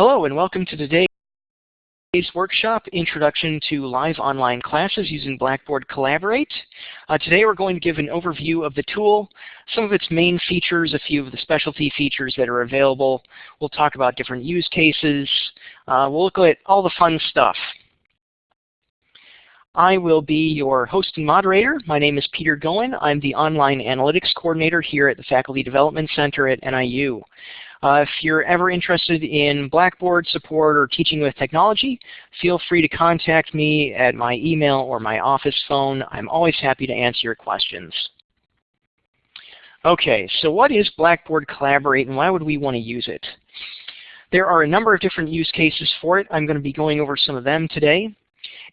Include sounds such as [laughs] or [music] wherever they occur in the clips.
Hello and welcome to today's workshop, Introduction to Live Online Classes using Blackboard Collaborate. Uh, today we're going to give an overview of the tool, some of its main features, a few of the specialty features that are available. We'll talk about different use cases. Uh, we'll look at all the fun stuff. I will be your host and moderator. My name is Peter Goen. I'm the Online Analytics Coordinator here at the Faculty Development Center at NIU. Uh, if you're ever interested in Blackboard support or teaching with technology, feel free to contact me at my email or my office phone. I'm always happy to answer your questions. Okay, so what is Blackboard Collaborate and why would we want to use it? There are a number of different use cases for it. I'm going to be going over some of them today.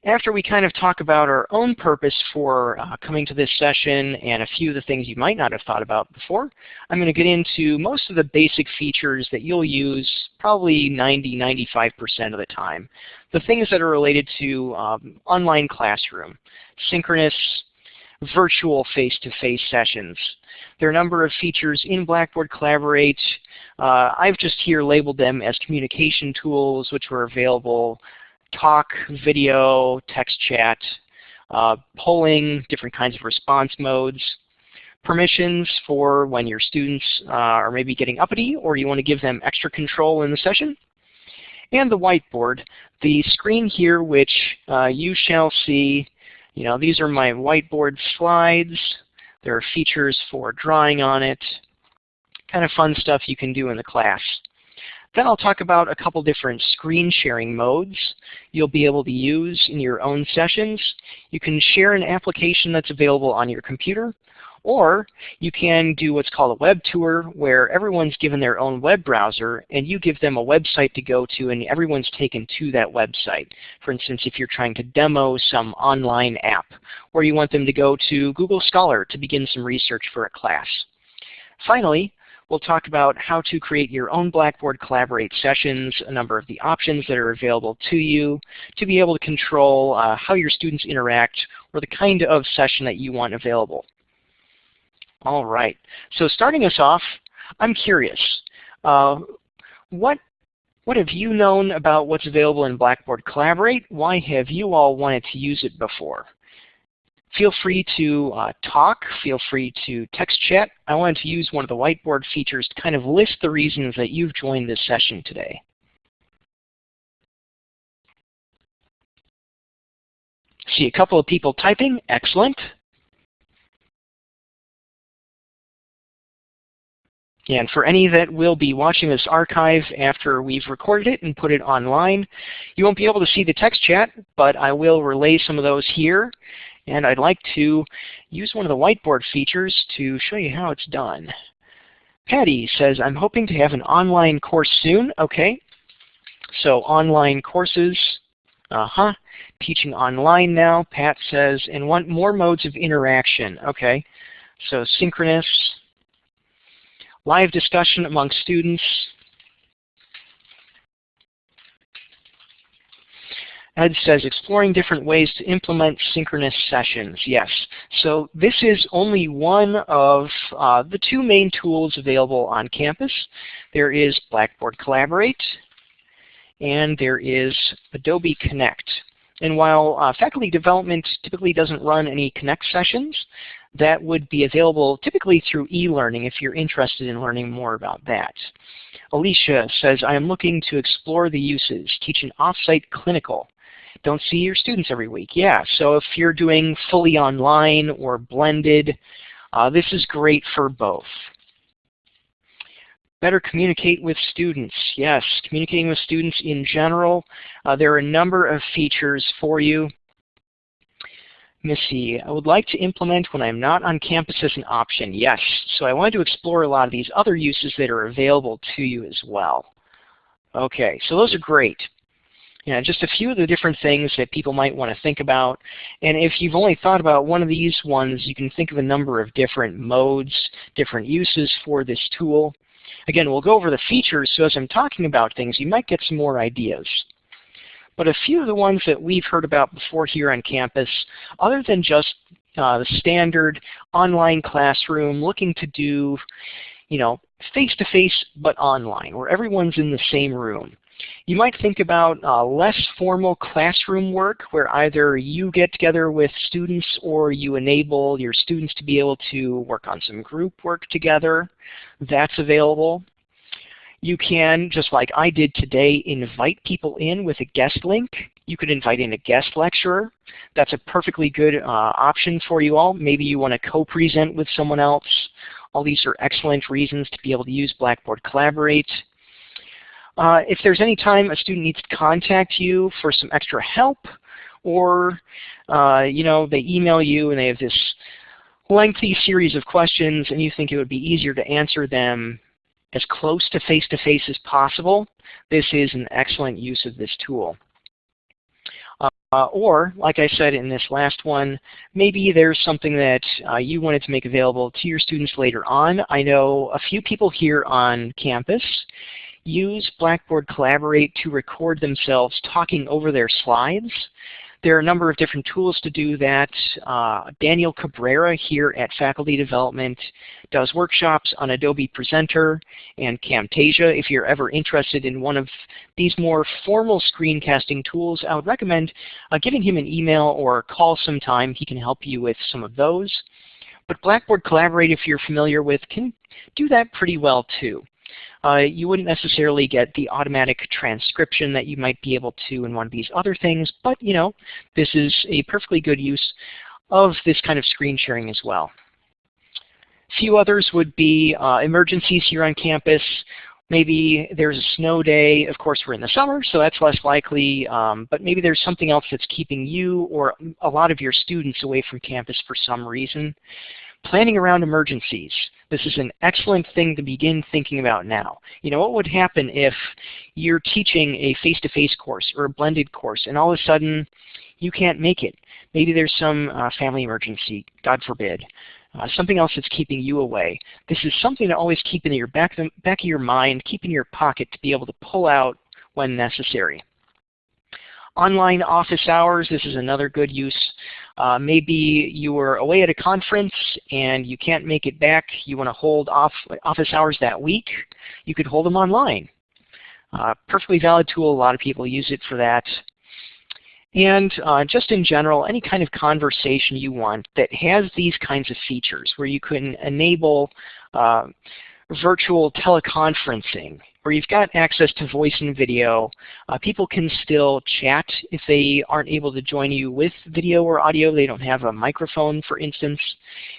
After we kind of talk about our own purpose for uh, coming to this session and a few of the things you might not have thought about before, I'm going to get into most of the basic features that you'll use probably 90-95% of the time. The things that are related to um, online classroom, synchronous, virtual face-to-face -face sessions. There are a number of features in Blackboard Collaborate. Uh, I've just here labeled them as communication tools which were available talk, video, text chat, uh, polling, different kinds of response modes, permissions for when your students uh, are maybe getting uppity or you want to give them extra control in the session, and the whiteboard. The screen here which uh, you shall see, you know, these are my whiteboard slides. There are features for drawing on it, kind of fun stuff you can do in the class. Then I'll talk about a couple different screen sharing modes you'll be able to use in your own sessions. You can share an application that's available on your computer, or you can do what's called a web tour where everyone's given their own web browser and you give them a website to go to and everyone's taken to that website. For instance, if you're trying to demo some online app or you want them to go to Google Scholar to begin some research for a class. Finally, We'll talk about how to create your own Blackboard Collaborate sessions, a number of the options that are available to you to be able to control uh, how your students interact or the kind of session that you want available. All right, so starting us off, I'm curious. Uh, what what have you known about what's available in Blackboard Collaborate? Why have you all wanted to use it before? Feel free to uh, talk. Feel free to text chat. I wanted to use one of the whiteboard features to kind of list the reasons that you've joined this session today. See a couple of people typing. Excellent. And for any that will be watching this archive after we've recorded it and put it online, you won't be able to see the text chat, but I will relay some of those here. And I'd like to use one of the whiteboard features to show you how it's done. Patty says, I'm hoping to have an online course soon. Okay. So online courses, uh-huh. Teaching online now, Pat says, and want more modes of interaction. Okay. So synchronous, live discussion among students, Ed says, exploring different ways to implement synchronous sessions. Yes. So this is only one of uh, the two main tools available on campus. There is Blackboard Collaborate, and there is Adobe Connect. And while uh, faculty development typically doesn't run any Connect sessions, that would be available typically through e-learning if you're interested in learning more about that. Alicia says, I am looking to explore the uses, teach an off-site clinical don't see your students every week. Yeah, so if you're doing fully online or blended, uh, this is great for both. Better communicate with students. Yes, communicating with students in general. Uh, there are a number of features for you. Missy, I would like to implement when I'm not on campus as an option. Yes, so I wanted to explore a lot of these other uses that are available to you as well. Okay, so those are great you know, just a few of the different things that people might want to think about. And if you've only thought about one of these ones, you can think of a number of different modes, different uses for this tool. Again, we'll go over the features, so as I'm talking about things, you might get some more ideas. But a few of the ones that we've heard about before here on campus, other than just uh, the standard online classroom looking to do, you know, face-to-face -face, but online, where everyone's in the same room. You might think about uh, less formal classroom work where either you get together with students or you enable your students to be able to work on some group work together. That's available. You can, just like I did today, invite people in with a guest link. You could invite in a guest lecturer. That's a perfectly good uh, option for you all. Maybe you want to co-present with someone else. All these are excellent reasons to be able to use Blackboard Collaborate. Uh, if there's any time a student needs to contact you for some extra help, or uh, you know they email you and they have this lengthy series of questions and you think it would be easier to answer them as close to face-to-face -face as possible, this is an excellent use of this tool. Uh, or, like I said in this last one, maybe there's something that uh, you wanted to make available to your students later on. I know a few people here on campus use Blackboard Collaborate to record themselves talking over their slides. There are a number of different tools to do that. Uh, Daniel Cabrera here at Faculty Development does workshops on Adobe Presenter and Camtasia. If you're ever interested in one of these more formal screencasting tools, I would recommend uh, giving him an email or call sometime. He can help you with some of those. But Blackboard Collaborate, if you're familiar with, can do that pretty well too uh, you wouldn't necessarily get the automatic transcription that you might be able to in one of these other things, but you know, this is a perfectly good use of this kind of screen sharing as well. A few others would be uh, emergencies here on campus. Maybe there's a snow day. Of course, we're in the summer, so that's less likely. Um, but maybe there's something else that's keeping you or a lot of your students away from campus for some reason. Planning around emergencies. This is an excellent thing to begin thinking about now. You know, what would happen if you're teaching a face-to-face -face course or a blended course and all of a sudden you can't make it? Maybe there's some uh, family emergency, God forbid. Uh, something else that's keeping you away. This is something to always keep in your back, back of your mind, keep in your pocket to be able to pull out when necessary. Online office hours, this is another good use. Uh, maybe you were away at a conference and you can't make it back. You want to hold off office hours that week. You could hold them online. Uh, perfectly valid tool. A lot of people use it for that. And uh, just in general, any kind of conversation you want that has these kinds of features where you can enable uh, virtual teleconferencing where you've got access to voice and video. Uh, people can still chat if they aren't able to join you with video or audio. They don't have a microphone, for instance.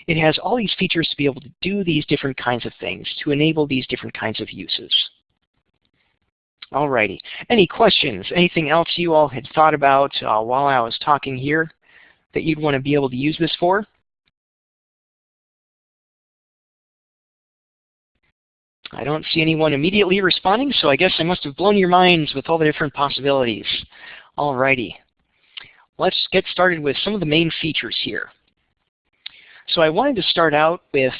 It has all these features to be able to do these different kinds of things, to enable these different kinds of uses. Alrighty. Any questions? Anything else you all had thought about uh, while I was talking here that you'd want to be able to use this for? I don't see anyone immediately responding, so I guess I must have blown your minds with all the different possibilities. Alrighty. Let's get started with some of the main features here. So I wanted to start out with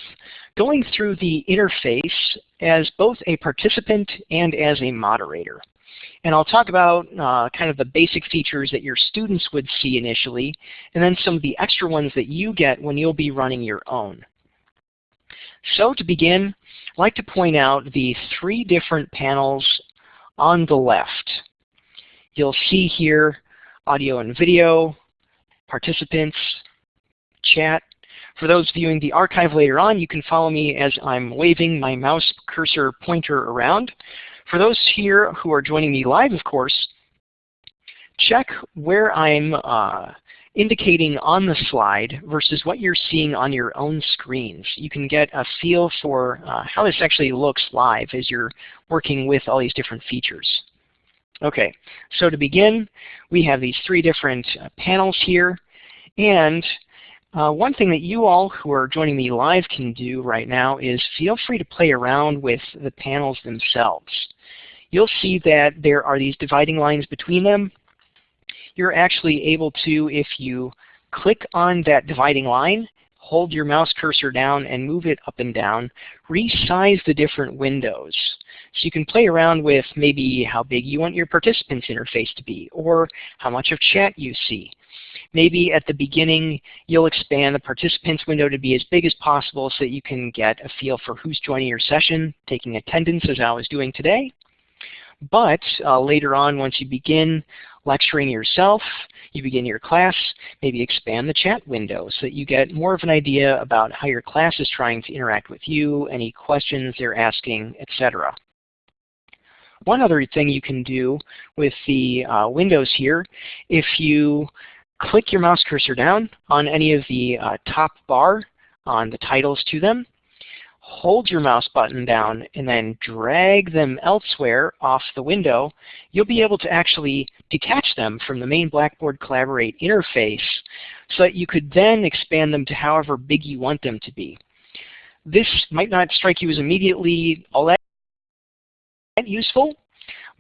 going through the interface as both a participant and as a moderator. And I'll talk about uh, kind of the basic features that your students would see initially, and then some of the extra ones that you get when you'll be running your own. So to begin, I'd like to point out the three different panels on the left. You'll see here audio and video, participants, chat. For those viewing the archive later on, you can follow me as I'm waving my mouse cursor pointer around. For those here who are joining me live, of course, check where I'm uh, indicating on the slide versus what you're seeing on your own screens. You can get a feel for uh, how this actually looks live as you're working with all these different features. Okay, so to begin, we have these three different uh, panels here. And uh, one thing that you all who are joining me live can do right now is feel free to play around with the panels themselves. You'll see that there are these dividing lines between them you're actually able to, if you click on that dividing line, hold your mouse cursor down and move it up and down, resize the different windows. So you can play around with maybe how big you want your participants interface to be, or how much of chat you see. Maybe at the beginning, you'll expand the participants window to be as big as possible so that you can get a feel for who's joining your session, taking attendance as I was doing today. But uh, later on, once you begin lecturing yourself, you begin your class, maybe expand the chat window so that you get more of an idea about how your class is trying to interact with you, any questions they're asking, etc. One other thing you can do with the uh, windows here, if you click your mouse cursor down on any of the uh, top bar on the titles to them, hold your mouse button down and then drag them elsewhere off the window, you'll be able to actually detach them from the main Blackboard Collaborate interface so that you could then expand them to however big you want them to be. This might not strike you as immediately all that useful,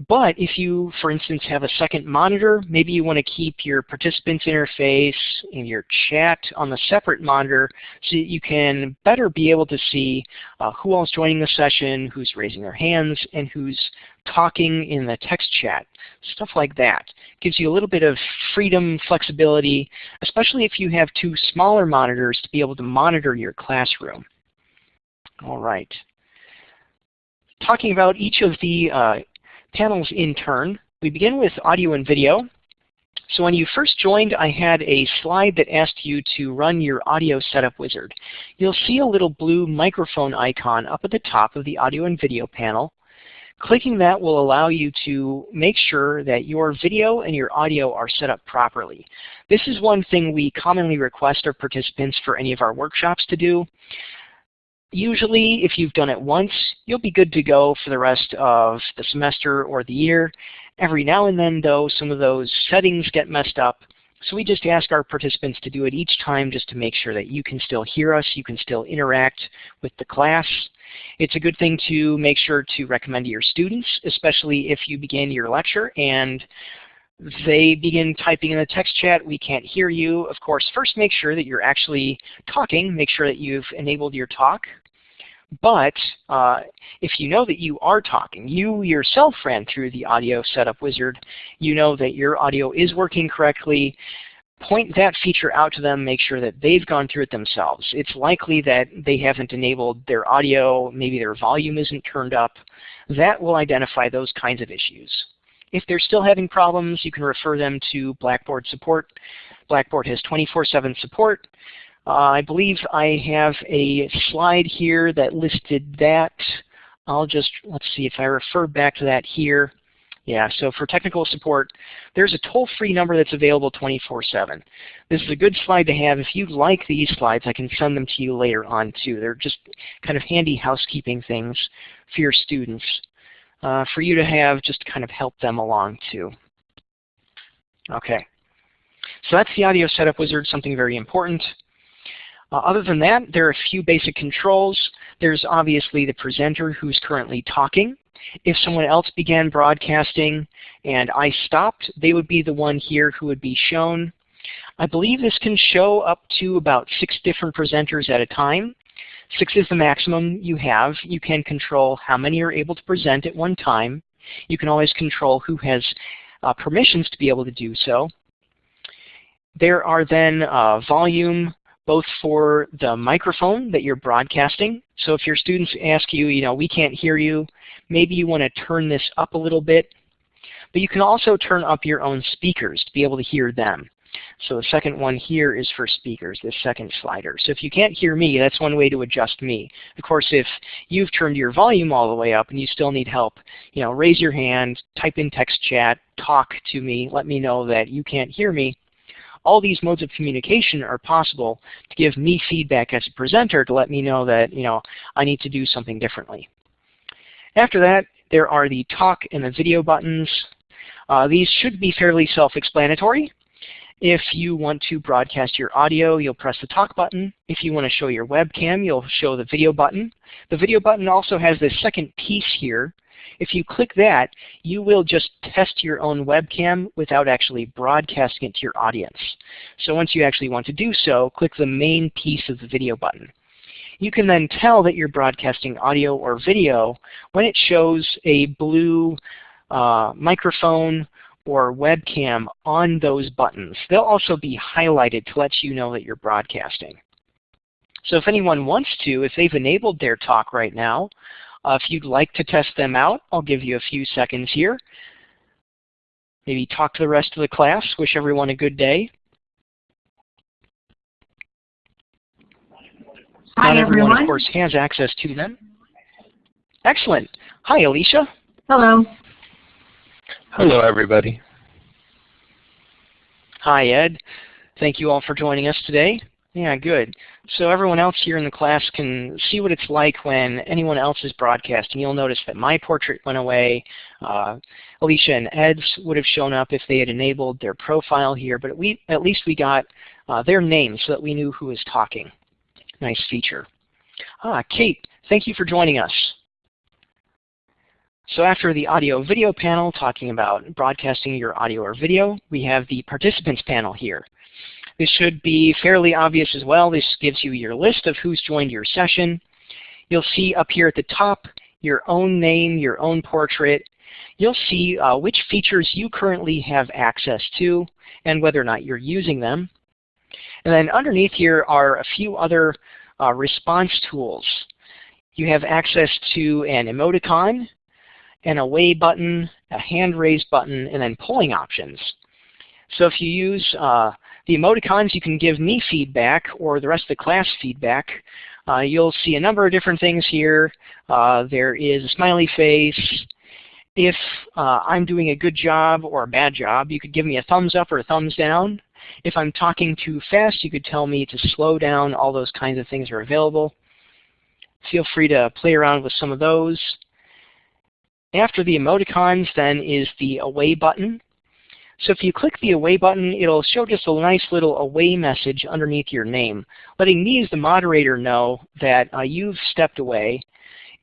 but if you, for instance, have a second monitor, maybe you want to keep your participants interface and your chat on the separate monitor so that you can better be able to see uh, who else is joining the session, who's raising their hands, and who's talking in the text chat. Stuff like that. Gives you a little bit of freedom, flexibility, especially if you have two smaller monitors to be able to monitor your classroom. All right. Talking about each of the uh, panels in turn. We begin with audio and video. So when you first joined, I had a slide that asked you to run your audio setup wizard. You'll see a little blue microphone icon up at the top of the audio and video panel. Clicking that will allow you to make sure that your video and your audio are set up properly. This is one thing we commonly request our participants for any of our workshops to do. Usually, if you've done it once, you'll be good to go for the rest of the semester or the year. Every now and then, though, some of those settings get messed up. So we just ask our participants to do it each time just to make sure that you can still hear us, you can still interact with the class. It's a good thing to make sure to recommend to your students, especially if you begin your lecture and they begin typing in the text chat, we can't hear you. Of course, first make sure that you're actually talking. Make sure that you've enabled your talk. But uh, if you know that you are talking, you yourself ran through the audio setup wizard, you know that your audio is working correctly, point that feature out to them, make sure that they've gone through it themselves. It's likely that they haven't enabled their audio, maybe their volume isn't turned up. That will identify those kinds of issues. If they're still having problems, you can refer them to Blackboard support. Blackboard has 24-7 support. Uh, I believe I have a slide here that listed that. I'll just, let's see if I refer back to that here. Yeah, so for technical support, there's a toll-free number that's available 24-7. This is a good slide to have. If you like these slides, I can send them to you later on too. They're just kind of handy housekeeping things for your students uh, for you to have just kind of help them along too. Okay, so that's the audio setup wizard, something very important. Uh, other than that, there are a few basic controls. There's obviously the presenter who's currently talking. If someone else began broadcasting and I stopped, they would be the one here who would be shown. I believe this can show up to about six different presenters at a time. Six is the maximum you have. You can control how many are able to present at one time. You can always control who has uh, permissions to be able to do so. There are then uh, volume both for the microphone that you're broadcasting. So if your students ask you, you know, we can't hear you, maybe you want to turn this up a little bit. But you can also turn up your own speakers to be able to hear them. So the second one here is for speakers, this second slider. So if you can't hear me, that's one way to adjust me. Of course, if you've turned your volume all the way up and you still need help, you know, raise your hand, type in text chat, talk to me, let me know that you can't hear me. All these modes of communication are possible to give me feedback as a presenter to let me know that, you know, I need to do something differently. After that, there are the talk and the video buttons. Uh, these should be fairly self-explanatory. If you want to broadcast your audio, you'll press the talk button. If you want to show your webcam, you'll show the video button. The video button also has this second piece here. If you click that, you will just test your own webcam without actually broadcasting it to your audience. So once you actually want to do so, click the main piece of the video button. You can then tell that you're broadcasting audio or video when it shows a blue uh, microphone or webcam on those buttons. They'll also be highlighted to let you know that you're broadcasting. So if anyone wants to, if they've enabled their talk right now, Uh, if you'd like to test them out, I'll give you a few seconds here. Maybe talk to the rest of the class. Wish everyone a good day. Hi, Not everyone, everyone. of course, has access to them. Excellent. Hi, Alicia. Hello. Hello, everybody. Hi, Ed. Thank you all for joining us today. Yeah, good. So everyone else here in the class can see what it's like when anyone else is broadcasting. You'll notice that my portrait went away. Uh, Alicia and Ed's would have shown up if they had enabled their profile here, but we, at least we got uh, their names so that we knew who was talking. Nice feature. Ah, Kate, thank you for joining us. So after the audio video panel talking about broadcasting your audio or video, we have the participants panel here. This should be fairly obvious as well. This gives you your list of who's joined your session. You'll see up here at the top your own name, your own portrait. You'll see uh, which features you currently have access to and whether or not you're using them. And then underneath here are a few other uh, response tools. You have access to an emoticon, an away button, a hand raise button, and then polling options. So if you use uh, the emoticons, you can give me feedback or the rest of the class feedback. Uh, you'll see a number of different things here. Uh, there is a smiley face. If uh, I'm doing a good job or a bad job, you could give me a thumbs up or a thumbs down. If I'm talking too fast, you could tell me to slow down. All those kinds of things are available. Feel free to play around with some of those. After the emoticons then is the away button. So if you click the away button, it'll show just a nice little away message underneath your name, letting me as the moderator know that uh, you've stepped away.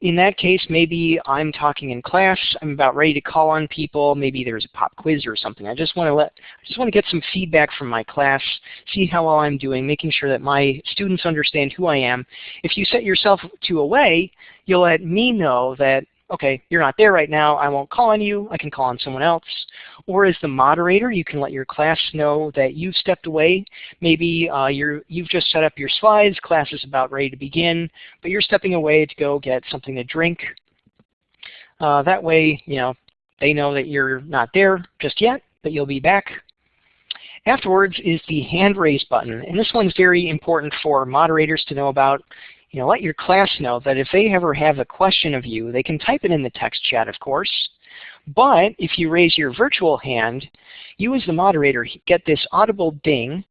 In that case, maybe I'm talking in class, I'm about ready to call on people, maybe there's a pop quiz or something. I just want to let I just want to get some feedback from my class, see how well I'm doing, making sure that my students understand who I am. If you set yourself to away, you'll let me know that okay, you're not there right now, I won't call on you, I can call on someone else. Or as the moderator, you can let your class know that you've stepped away. Maybe uh, you're, you've just set up your slides, class is about ready to begin, but you're stepping away to go get something to drink. Uh, that way, you know, they know that you're not there just yet, but you'll be back. Afterwards is the hand raise button, and this one's very important for moderators to know about you know, let your class know that if they ever have a question of you, they can type it in the text chat, of course. But if you raise your virtual hand, you as the moderator get this audible ding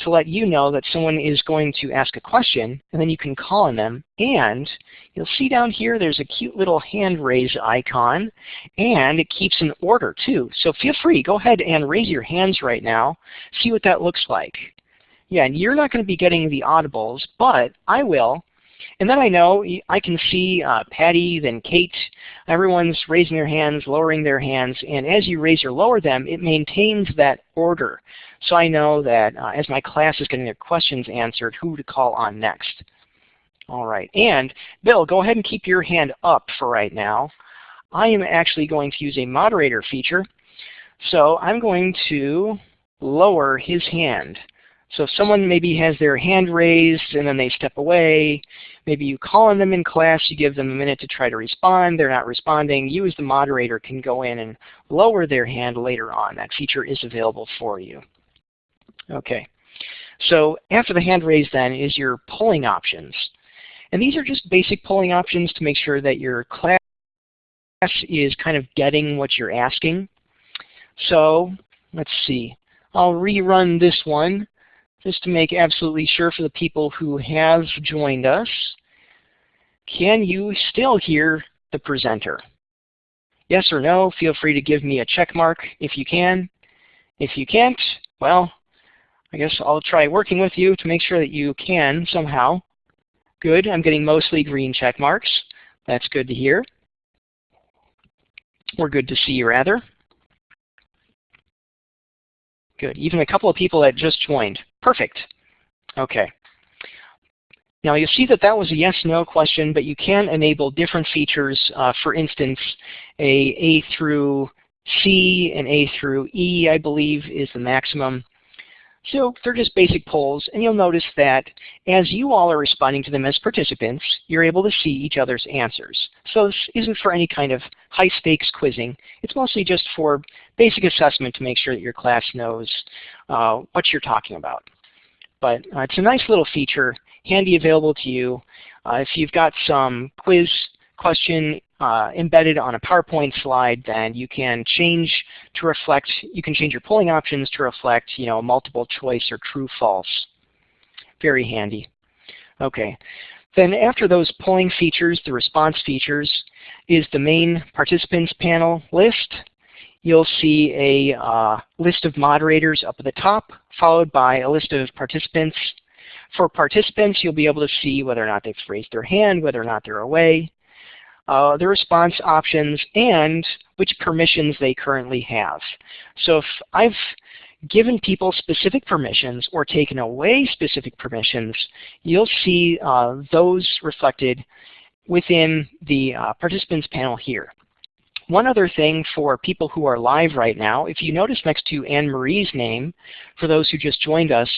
to let you know that someone is going to ask a question, and then you can call on them. And you'll see down here there's a cute little hand raise icon, and it keeps an order too. So feel free, go ahead and raise your hands right now, see what that looks like. Yeah, and you're not going to be getting the audibles, but I will. And then I know I can see uh, Patty, then Kate. Everyone's raising their hands, lowering their hands, and as you raise or lower them, it maintains that order. So I know that uh, as my class is getting their questions answered, who to call on next. All right, and Bill, go ahead and keep your hand up for right now. I am actually going to use a moderator feature. So I'm going to lower his hand. So if someone maybe has their hand raised and then they step away, maybe you call on them in class, you give them a minute to try to respond, they're not responding, you as the moderator can go in and lower their hand later on. That feature is available for you. Okay, so after the hand raise then is your polling options. And these are just basic polling options to make sure that your class is kind of getting what you're asking. So let's see. I'll rerun this one just to make absolutely sure for the people who have joined us. Can you still hear the presenter? Yes or no, feel free to give me a check mark if you can. If you can't, well, I guess I'll try working with you to make sure that you can somehow. Good, I'm getting mostly green check marks. That's good to hear. We're good to see rather. Good, even a couple of people that just joined. Perfect. Okay. Now you'll see that that was a yes-no question, but you can enable different features. Uh, for instance, a A through C and A through E, I believe, is the maximum. So they're just basic polls, and you'll notice that as you all are responding to them as participants, you're able to see each other's answers. So this isn't for any kind of high-stakes quizzing. It's mostly just for basic assessment to make sure that your class knows uh, what you're talking about. But uh, it's a nice little feature, handy available to you. Uh, if you've got some quiz question uh, embedded on a PowerPoint slide, then you can change to reflect, you can change your polling options to reflect, you know, multiple choice or true false. Very handy. Okay. Then after those polling features, the response features, is the main participants panel list. You'll see a uh, list of moderators up at the top, followed by a list of participants. For participants, you'll be able to see whether or not they've raised their hand, whether or not they're away, uh, the response options, and which permissions they currently have. So if I've given people specific permissions or taken away specific permissions, you'll see uh, those reflected within the uh, participants panel here. One other thing for people who are live right now, if you notice next to Anne-Marie's name, for those who just joined us,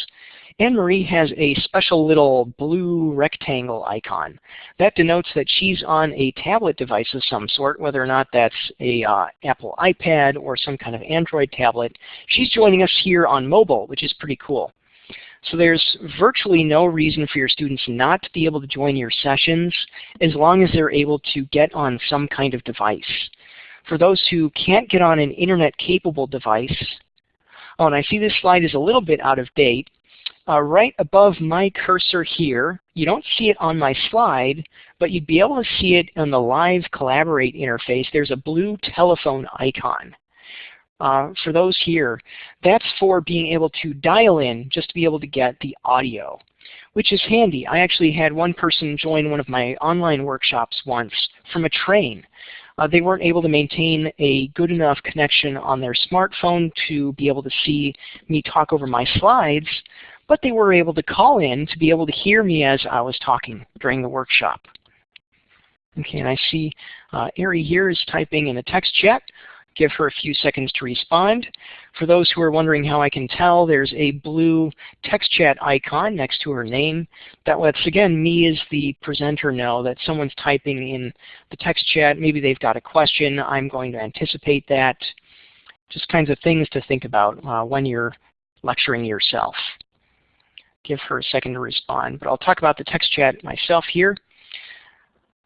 Anne-Marie has a special little blue rectangle icon. That denotes that she's on a tablet device of some sort, whether or not that's a uh, Apple iPad or some kind of Android tablet. She's joining us here on mobile, which is pretty cool. So there's virtually no reason for your students not to be able to join your sessions as long as they're able to get on some kind of device. For those who can't get on an internet-capable device, oh, and I see this slide is a little bit out of date, uh, right above my cursor here. You don't see it on my slide, but you'd be able to see it on the Live Collaborate interface. There's a blue telephone icon. Uh, for those here, that's for being able to dial in just to be able to get the audio, which is handy. I actually had one person join one of my online workshops once from a train. Uh, they weren't able to maintain a good enough connection on their smartphone to be able to see me talk over my slides, but they were able to call in to be able to hear me as I was talking during the workshop. Okay, and I see uh, Ari here is typing in the text chat. Give her a few seconds to respond. For those who are wondering how I can tell, there's a blue text chat icon next to her name. That lets, again, me as the presenter know that someone's typing in the text chat. Maybe they've got a question. I'm going to anticipate that. Just kinds of things to think about uh, when you're lecturing yourself give her a second to respond. But I'll talk about the text chat myself here.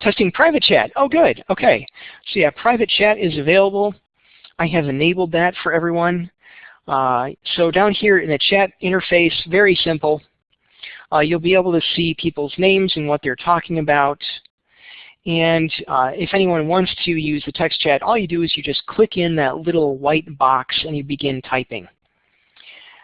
Testing private chat. Oh, good. Okay. So yeah, private chat is available. I have enabled that for everyone. Uh, so down here in the chat interface, very simple. Uh, you'll be able to see people's names and what they're talking about. And uh, if anyone wants to use the text chat, all you do is you just click in that little white box and you begin typing.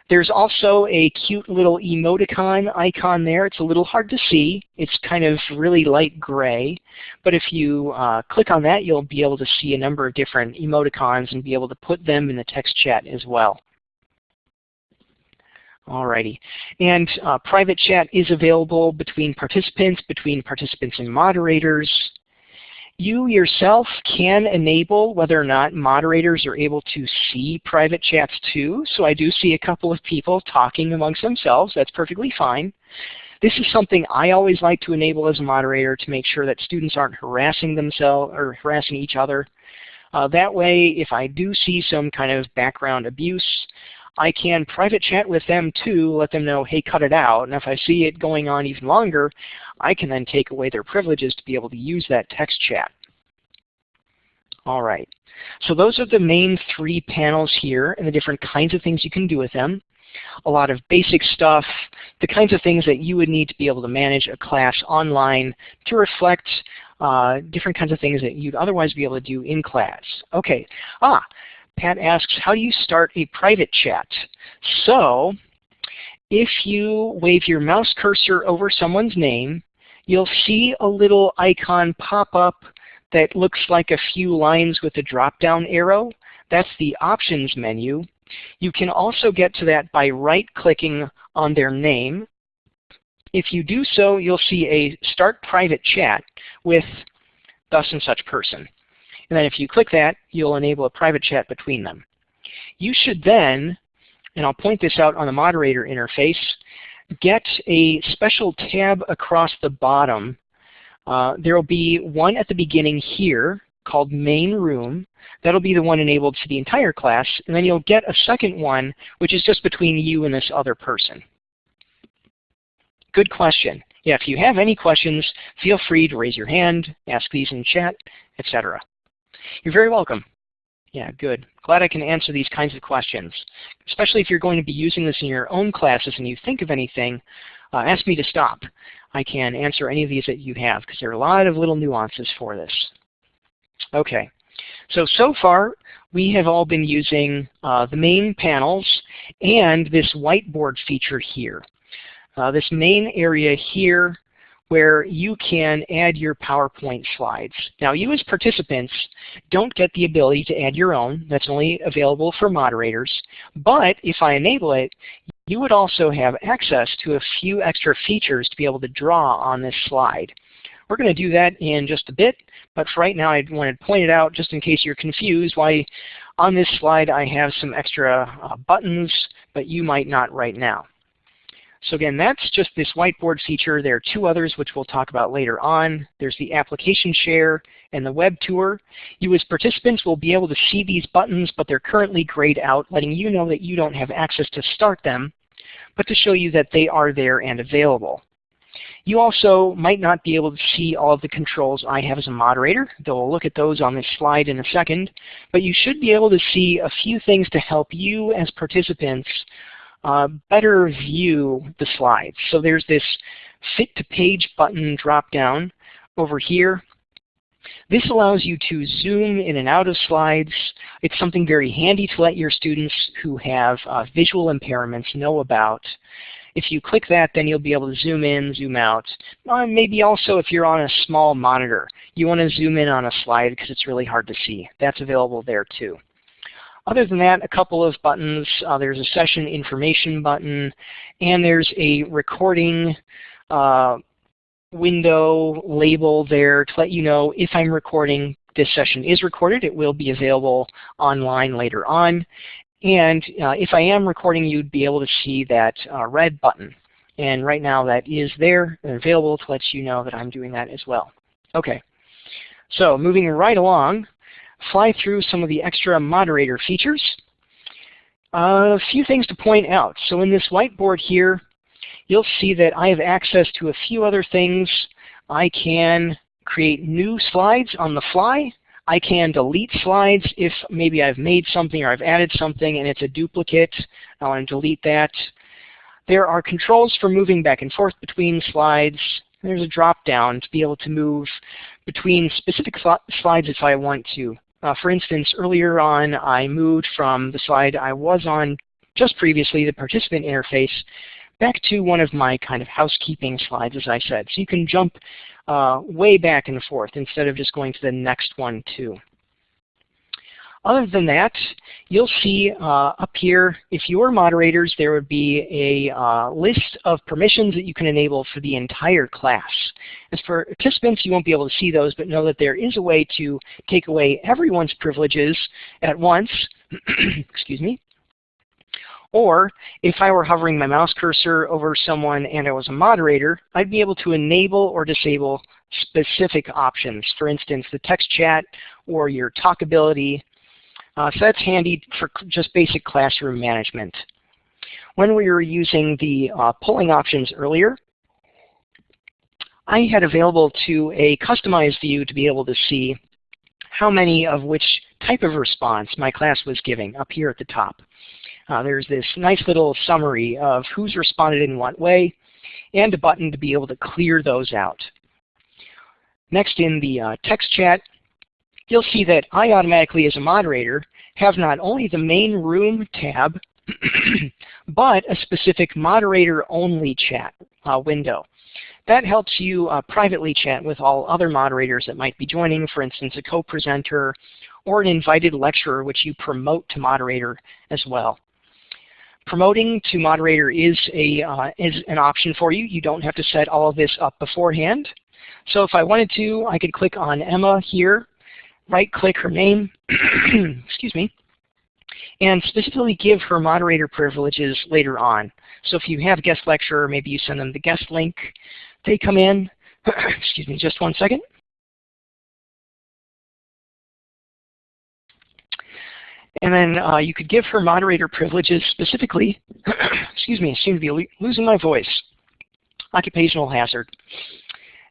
There's also a cute little emoticon icon there. It's a little hard to see. It's kind of really light gray. But if you uh, click on that, you'll be able to see a number of different emoticons and be able to put them in the text chat as well. Alrighty. And uh, private chat is available between participants, between participants and moderators. You yourself can enable whether or not moderators are able to see private chats too. So I do see a couple of people talking amongst themselves. That's perfectly fine. This is something I always like to enable as a moderator to make sure that students aren't harassing themselves or harassing each other. Uh, that way, if I do see some kind of background abuse, I can private chat with them too, let them know, hey, cut it out. And if I see it going on even longer, I can then take away their privileges to be able to use that text chat. All right. So those are the main three panels here and the different kinds of things you can do with them. A lot of basic stuff, the kinds of things that you would need to be able to manage a class online to reflect uh, different kinds of things that you'd otherwise be able to do in class. Okay. Ah, Pat asks, how do you start a private chat? So if you wave your mouse cursor over someone's name, you'll see a little icon pop up that looks like a few lines with a drop-down arrow. That's the options menu. You can also get to that by right-clicking on their name. If you do so, you'll see a Start Private Chat with thus and such person. And then if you click that, you'll enable a private chat between them. You should then and I'll point this out on the moderator interface, get a special tab across the bottom. Uh, there will be one at the beginning here called main room. That'll be the one enabled for the entire class, and then you'll get a second one which is just between you and this other person. Good question. Yeah, if you have any questions, feel free to raise your hand, ask these in chat, etc. You're very welcome. Yeah, good. Glad I can answer these kinds of questions. Especially if you're going to be using this in your own classes and you think of anything, uh, ask me to stop. I can answer any of these that you have because there are a lot of little nuances for this. Okay, so, so far we have all been using uh, the main panels and this whiteboard feature here. Uh, this main area here where you can add your PowerPoint slides. Now you as participants don't get the ability to add your own. That's only available for moderators. But if I enable it, you would also have access to a few extra features to be able to draw on this slide. We're going to do that in just a bit, but for right now I wanted to point it out just in case you're confused why on this slide I have some extra uh, buttons, but you might not right now. So again, that's just this whiteboard feature. There are two others which we'll talk about later on. There's the application share and the web tour. You as participants will be able to see these buttons, but they're currently grayed out, letting you know that you don't have access to start them, but to show you that they are there and available. You also might not be able to see all of the controls I have as a moderator, though we'll look at those on this slide in a second, but you should be able to see a few things to help you as participants uh, better view the slides. So there's this Fit to Page button drop down over here. This allows you to zoom in and out of slides. It's something very handy to let your students who have uh, visual impairments know about. If you click that, then you'll be able to zoom in, zoom out. Uh, maybe also if you're on a small monitor, you want to zoom in on a slide because it's really hard to see. That's available there too. Other than that, a couple of buttons. Uh, there's a session information button, and there's a recording uh, window label there to let you know if I'm recording, this session is recorded. It will be available online later on. And uh, if I am recording, you'd be able to see that uh, red button. And right now that is there and available to let you know that I'm doing that as well. Okay, so moving right along, fly through some of the extra moderator features. Uh, a few things to point out. So in this whiteboard here, you'll see that I have access to a few other things. I can create new slides on the fly. I can delete slides if maybe I've made something or I've added something and it's a duplicate. I want to delete that. There are controls for moving back and forth between slides. There's a drop down to be able to move between specific slides if I want to. Uh, for instance, earlier on I moved from the slide I was on just previously, the participant interface, back to one of my kind of housekeeping slides, as I said. So you can jump uh, way back and forth instead of just going to the next one too. Other than that, you'll see uh, up here, if you are moderators, there would be a uh, list of permissions that you can enable for the entire class. As for participants, you won't be able to see those, but know that there is a way to take away everyone's privileges at once. [clears throat] Excuse me. Or if I were hovering my mouse cursor over someone and I was a moderator, I'd be able to enable or disable specific options. For instance, the text chat or your talkability uh, so that's handy for just basic classroom management. When we were using the uh, polling options earlier, I had available to a customized view to be able to see how many of which type of response my class was giving up here at the top. Uh, there's this nice little summary of who's responded in what way and a button to be able to clear those out. Next in the uh, text chat, you'll see that I automatically, as a moderator, have not only the main room tab, [clears throat] but a specific moderator-only chat uh, window. That helps you uh, privately chat with all other moderators that might be joining, for instance, a co-presenter or an invited lecturer which you promote to moderator as well. Promoting to moderator is, a, uh, is an option for you. You don't have to set all of this up beforehand. So if I wanted to, I could click on Emma here right click her name, [clears throat] excuse me, and specifically give her moderator privileges later on. So if you have a guest lecturer, maybe you send them the guest link. They come in, [clears throat] excuse me, just one second. And then uh, you could give her moderator privileges specifically, [clears throat] excuse me, I seem to be losing my voice, occupational hazard.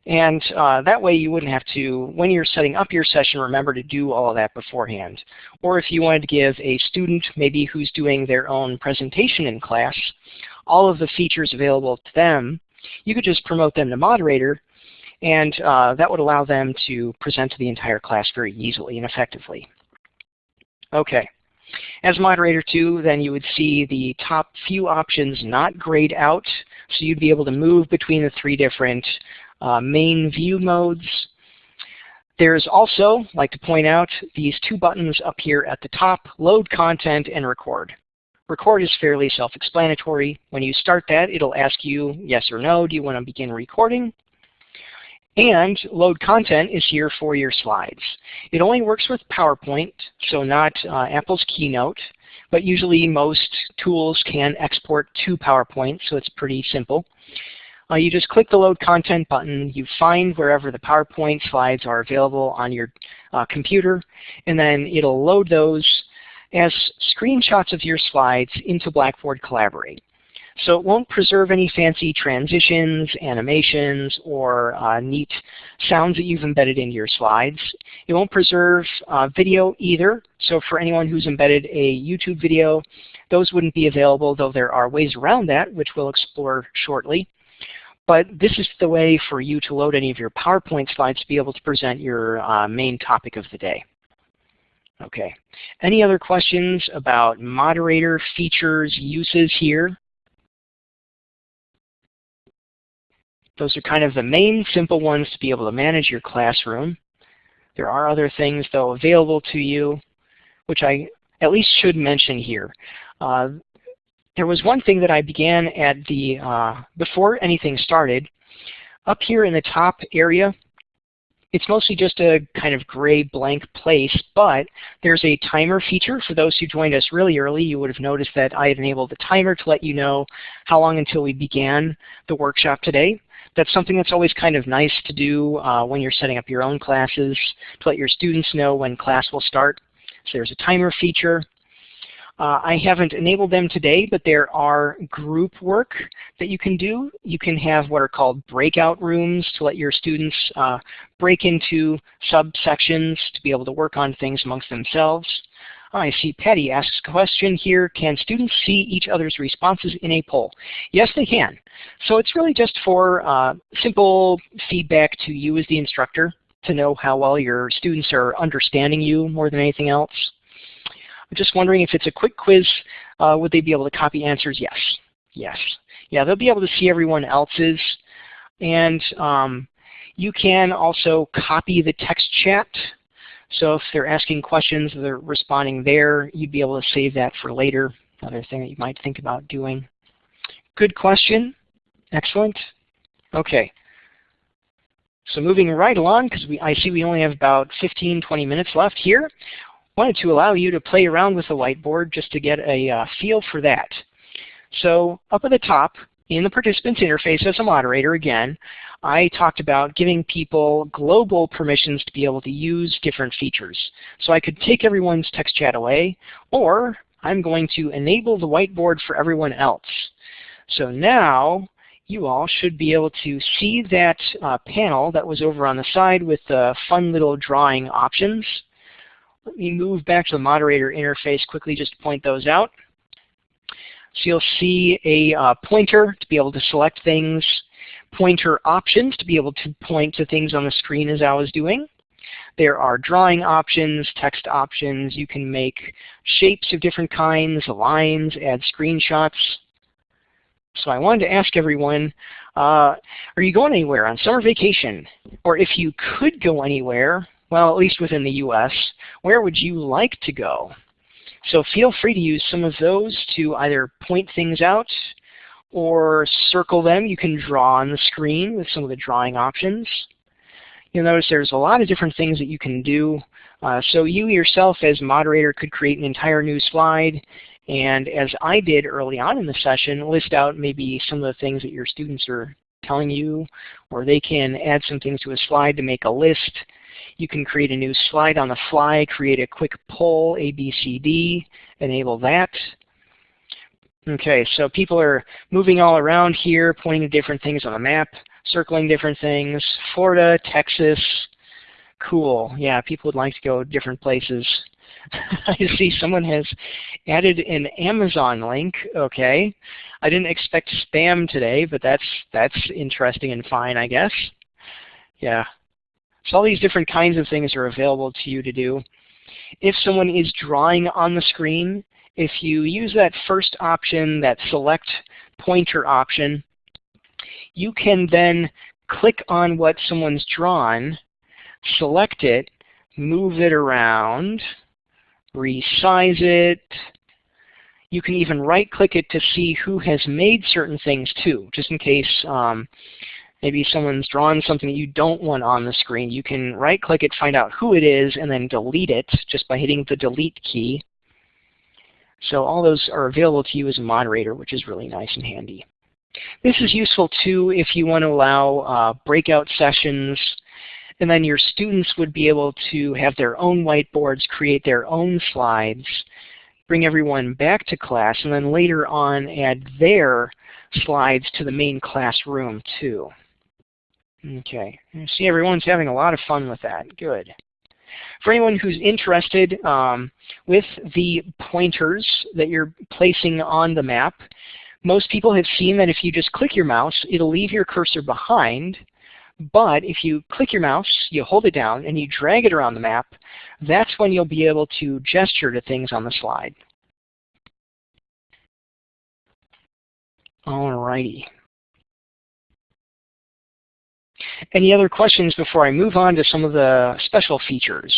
And uh, that way you wouldn't have to, when you're setting up your session, remember to do all of that beforehand. Or if you wanted to give a student, maybe who's doing their own presentation in class, all of the features available to them, you could just promote them to moderator, and uh, that would allow them to present to the entire class very easily and effectively. Okay. As moderator too, then you would see the top few options not grayed out, so you'd be able to move between the three different uh, main view modes. There's also, like to point out, these two buttons up here at the top, load content and record. Record is fairly self-explanatory. When you start that, it'll ask you yes or no, do you want to begin recording? And load content is here for your slides. It only works with PowerPoint, so not uh, Apple's Keynote, but usually most tools can export to PowerPoint, so it's pretty simple. Uh, you just click the Load Content button, you find wherever the PowerPoint slides are available on your uh, computer, and then it'll load those as screenshots of your slides into Blackboard Collaborate. So it won't preserve any fancy transitions, animations, or uh, neat sounds that you've embedded into your slides. It won't preserve uh, video either. So for anyone who's embedded a YouTube video, those wouldn't be available, though there are ways around that, which we'll explore shortly. But this is the way for you to load any of your PowerPoint slides to be able to present your uh, main topic of the day. Okay. Any other questions about moderator features, uses here? Those are kind of the main simple ones to be able to manage your classroom. There are other things, though, available to you, which I at least should mention here. Uh, there was one thing that I began at the, uh, before anything started, up here in the top area, it's mostly just a kind of gray blank place, but there's a timer feature. For those who joined us really early, you would have noticed that I had enabled the timer to let you know how long until we began the workshop today that's something that's always kind of nice to do uh, when you're setting up your own classes, to let your students know when class will start. So there's a timer feature. Uh, I haven't enabled them today, but there are group work that you can do. You can have what are called breakout rooms to let your students uh, break into subsections to be able to work on things amongst themselves. I see Patty asks a question here, can students see each other's responses in a poll? Yes, they can. So it's really just for uh, simple feedback to you as the instructor to know how well your students are understanding you more than anything else. I'm just wondering if it's a quick quiz, uh, would they be able to copy answers? Yes. Yes. Yeah, they'll be able to see everyone else's. And um, you can also copy the text chat so if they're asking questions, they're responding there, you'd be able to save that for later, another thing that you might think about doing. Good question. Excellent. Okay. So moving right along, because I see we only have about 15, 20 minutes left here, wanted to allow you to play around with the whiteboard just to get a uh, feel for that. So up at the top, in the participants interface as a moderator again, I talked about giving people global permissions to be able to use different features. So I could take everyone's text chat away, or I'm going to enable the whiteboard for everyone else. So now you all should be able to see that uh, panel that was over on the side with the fun little drawing options. Let me move back to the moderator interface quickly just to point those out. So you'll see a uh, pointer to be able to select things, pointer options to be able to point to things on the screen as I was doing. There are drawing options, text options. You can make shapes of different kinds, lines, add screenshots. So I wanted to ask everyone, uh, are you going anywhere on summer vacation? Or if you could go anywhere, well, at least within the US, where would you like to go? So feel free to use some of those to either point things out or circle them. You can draw on the screen with some of the drawing options. You'll notice there's a lot of different things that you can do Uh, so you yourself as moderator could create an entire new slide and as I did early on in the session, list out maybe some of the things that your students are telling you, or they can add some things to a slide to make a list. You can create a new slide on the fly, create a quick poll, A, B, C, D, enable that. Okay, so people are moving all around here, pointing to different things on the map, circling different things. Florida, Texas, cool. Yeah, people would like to go different places. [laughs] I see someone has added an Amazon link. Okay, I didn't expect spam today, but that's that's interesting and fine, I guess. Yeah. So all these different kinds of things are available to you to do. If someone is drawing on the screen, if you use that first option, that select pointer option, you can then click on what someone's drawn, select it, move it around, resize it. You can even right-click it to see who has made certain things too, just in case um, maybe someone's drawn something that you don't want on the screen. You can right-click it, find out who it is, and then delete it just by hitting the delete key. So all those are available to you as a moderator, which is really nice and handy. This is useful too if you want to allow uh, breakout sessions and then your students would be able to have their own whiteboards, create their own slides, bring everyone back to class, and then later on add their slides to the main classroom too. Okay, I see everyone's having a lot of fun with that. Good. For anyone who's interested um, with the pointers that you're placing on the map, most people have seen that if you just click your mouse, it'll leave your cursor behind, but if you click your mouse, you hold it down, and you drag it around the map, that's when you'll be able to gesture to things on the slide. Alrighty. Any other questions before I move on to some of the special features?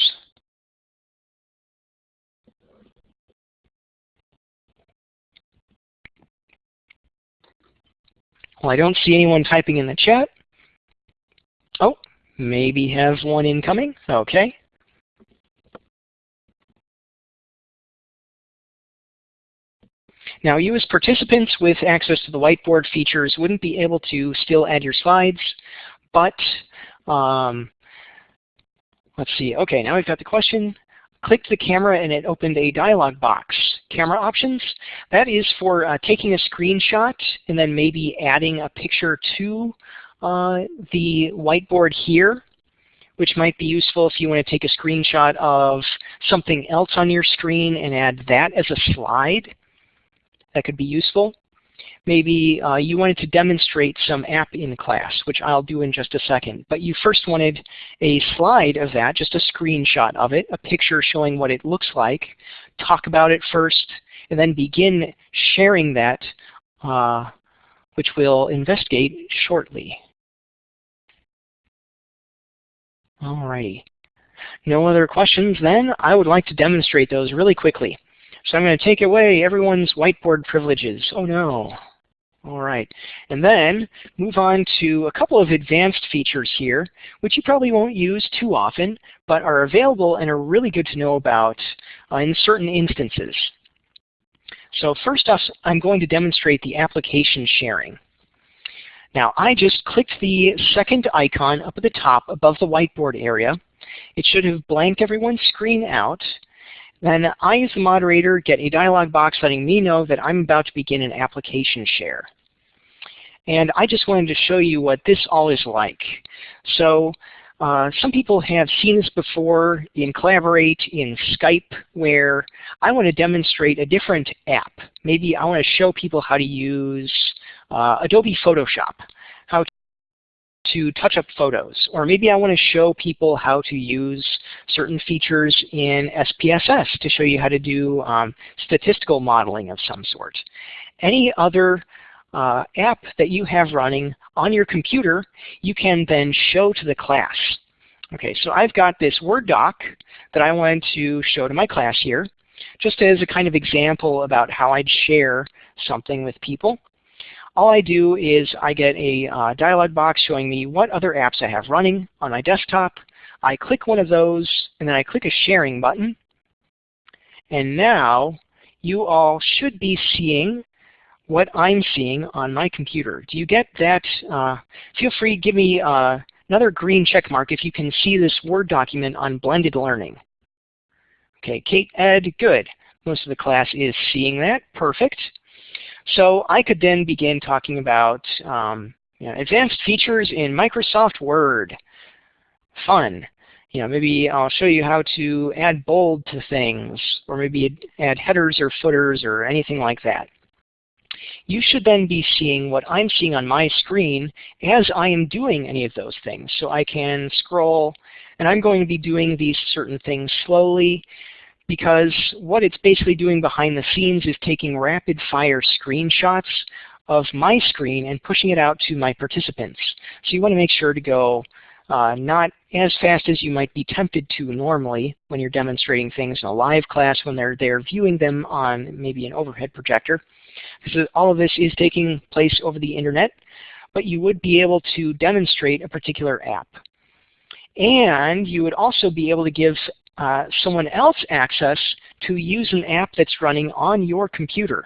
Well, I don't see anyone typing in the chat. Oh, maybe have one incoming. Okay. Now you as participants with access to the whiteboard features wouldn't be able to still add your slides, but um, let's see. Okay, now we've got the question. Clicked the camera and it opened a dialog box. Camera options, that is for uh, taking a screenshot and then maybe adding a picture to uh, the whiteboard here, which might be useful if you want to take a screenshot of something else on your screen and add that as a slide. That could be useful. Maybe uh, you wanted to demonstrate some app in class, which I'll do in just a second. But you first wanted a slide of that, just a screenshot of it, a picture showing what it looks like, talk about it first, and then begin sharing that, uh, which we'll investigate shortly. Alrighty. No other questions then? I would like to demonstrate those really quickly. So I'm going to take away everyone's whiteboard privileges. Oh no. All right. And then move on to a couple of advanced features here, which you probably won't use too often, but are available and are really good to know about uh, in certain instances. So first off, I'm going to demonstrate the application sharing. Now I just clicked the second icon up at the top above the whiteboard area. It should have blanked everyone's screen out. Then I, as the moderator, get a dialog box letting me know that I'm about to begin an application share. And I just wanted to show you what this all is like. So uh, some people have seen this before in Collaborate, in Skype, where I want to demonstrate a different app. Maybe I want to show people how to use uh, Adobe Photoshop, to touch up photos. Or maybe I want to show people how to use certain features in SPSS to show you how to do um, statistical modeling of some sort. Any other uh, app that you have running on your computer, you can then show to the class. Okay, so I've got this Word doc that I wanted to show to my class here, just as a kind of example about how I'd share something with people all I do is I get a uh, dialog box showing me what other apps I have running on my desktop. I click one of those, and then I click a sharing button. And now you all should be seeing what I'm seeing on my computer. Do you get that? Uh, feel free to give me uh, another green check mark if you can see this Word document on blended learning. Okay, Kate, Ed, good. Most of the class is seeing that. Perfect. So I could then begin talking about um, you know, advanced features in Microsoft Word. Fun. You know, maybe I'll show you how to add bold to things, or maybe add headers or footers or anything like that. You should then be seeing what I'm seeing on my screen as I am doing any of those things. So I can scroll, and I'm going to be doing these certain things slowly because what it's basically doing behind the scenes is taking rapid fire screenshots of my screen and pushing it out to my participants. So you want to make sure to go uh, not as fast as you might be tempted to normally when you're demonstrating things in a live class when they're there viewing them on maybe an overhead projector. Because all of this is taking place over the internet, but you would be able to demonstrate a particular app. And you would also be able to give uh, someone else access to use an app that's running on your computer.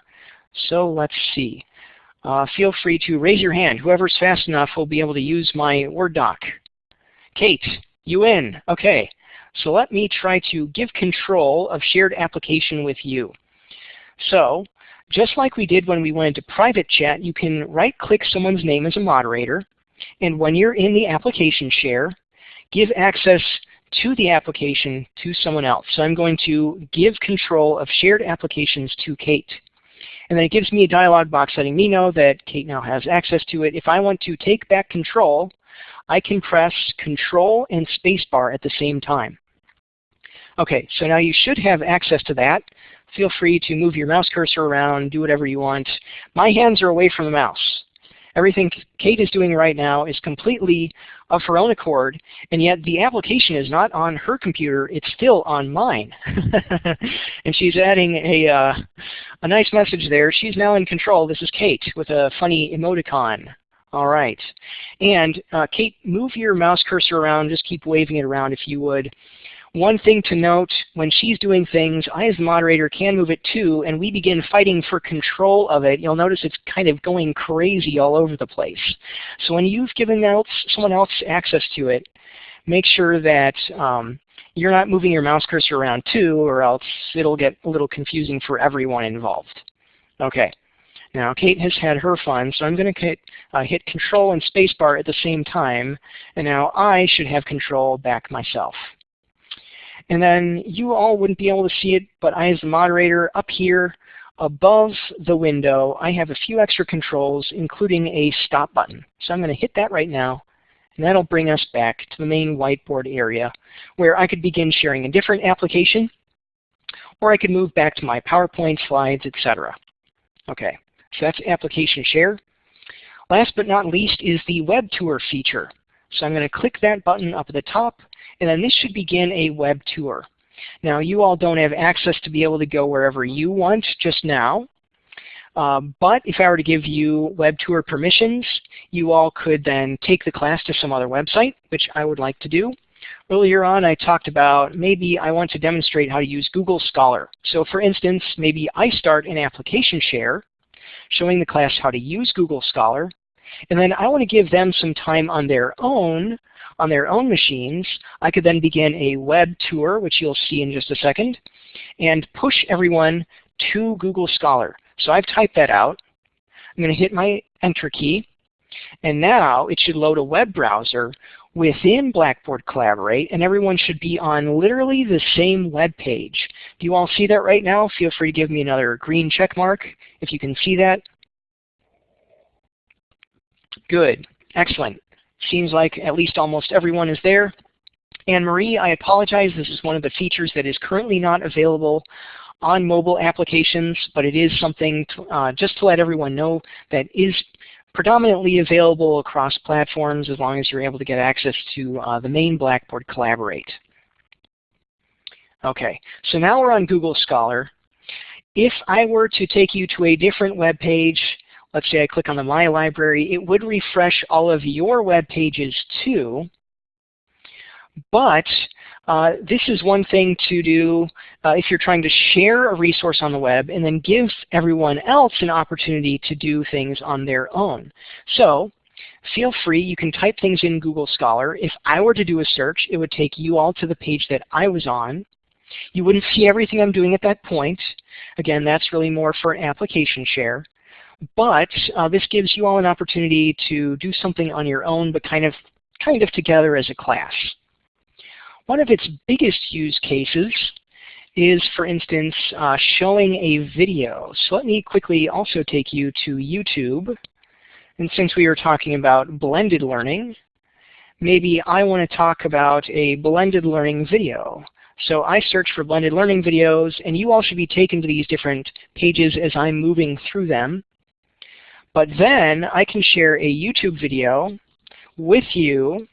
So let's see. Uh, feel free to raise your hand. Whoever's fast enough will be able to use my Word doc. Kate, you in? Okay. So let me try to give control of shared application with you. So just like we did when we went into private chat, you can right-click someone's name as a moderator, and when you're in the application share, give access to the application to someone else. So I'm going to give control of shared applications to Kate. And then it gives me a dialog box letting me know that Kate now has access to it. If I want to take back control, I can press Control and Spacebar at the same time. Okay, so now you should have access to that. Feel free to move your mouse cursor around, do whatever you want. My hands are away from the mouse. Everything Kate is doing right now is completely of her own accord, and yet the application is not on her computer, it's still on mine. [laughs] and she's adding a, uh, a nice message there. She's now in control. This is Kate with a funny emoticon. All right. And uh, Kate, move your mouse cursor around. Just keep waving it around if you would. One thing to note, when she's doing things, I as moderator can move it too, and we begin fighting for control of it. You'll notice it's kind of going crazy all over the place. So when you've given else, someone else access to it, make sure that um, you're not moving your mouse cursor around too, or else it'll get a little confusing for everyone involved. Okay. Now Kate has had her fun, so I'm going to uh, hit Control and Spacebar at the same time, and now I should have control back myself. And then you all wouldn't be able to see it, but I as the moderator up here above the window, I have a few extra controls, including a stop button. So I'm going to hit that right now, and that'll bring us back to the main whiteboard area where I could begin sharing a different application, or I could move back to my PowerPoint slides, etc. Okay, so that's application share. Last but not least is the web tour feature. So I'm going to click that button up at the top, and then this should begin a web tour. Now you all don't have access to be able to go wherever you want just now. Uh, but if I were to give you web tour permissions, you all could then take the class to some other website, which I would like to do. Earlier on I talked about maybe I want to demonstrate how to use Google Scholar. So for instance, maybe I start an application share showing the class how to use Google Scholar, and then I want to give them some time on their own on their own machines, I could then begin a web tour, which you'll see in just a second, and push everyone to Google Scholar. So I've typed that out. I'm going to hit my Enter key, and now it should load a web browser within Blackboard Collaborate, and everyone should be on literally the same web page. Do you all see that right now? Feel free to give me another green check mark if you can see that. Good. Excellent. Seems like at least almost everyone is there. Anne Marie, I apologize. This is one of the features that is currently not available on mobile applications, but it is something to, uh, just to let everyone know that is predominantly available across platforms as long as you're able to get access to uh, the main Blackboard Collaborate. Okay, so now we're on Google Scholar. If I were to take you to a different web page let's say I click on the My Library, it would refresh all of your web pages too. But uh, this is one thing to do uh, if you're trying to share a resource on the web and then give everyone else an opportunity to do things on their own. So feel free, you can type things in Google Scholar. If I were to do a search, it would take you all to the page that I was on. You wouldn't see everything I'm doing at that point. Again, that's really more for an application share. But uh, this gives you all an opportunity to do something on your own, but kind of, kind of together as a class. One of its biggest use cases is, for instance, uh, showing a video. So let me quickly also take you to YouTube. And since we were talking about blended learning, maybe I want to talk about a blended learning video. So I search for blended learning videos, and you all should be taken to these different pages as I'm moving through them. But then I can share a YouTube video with you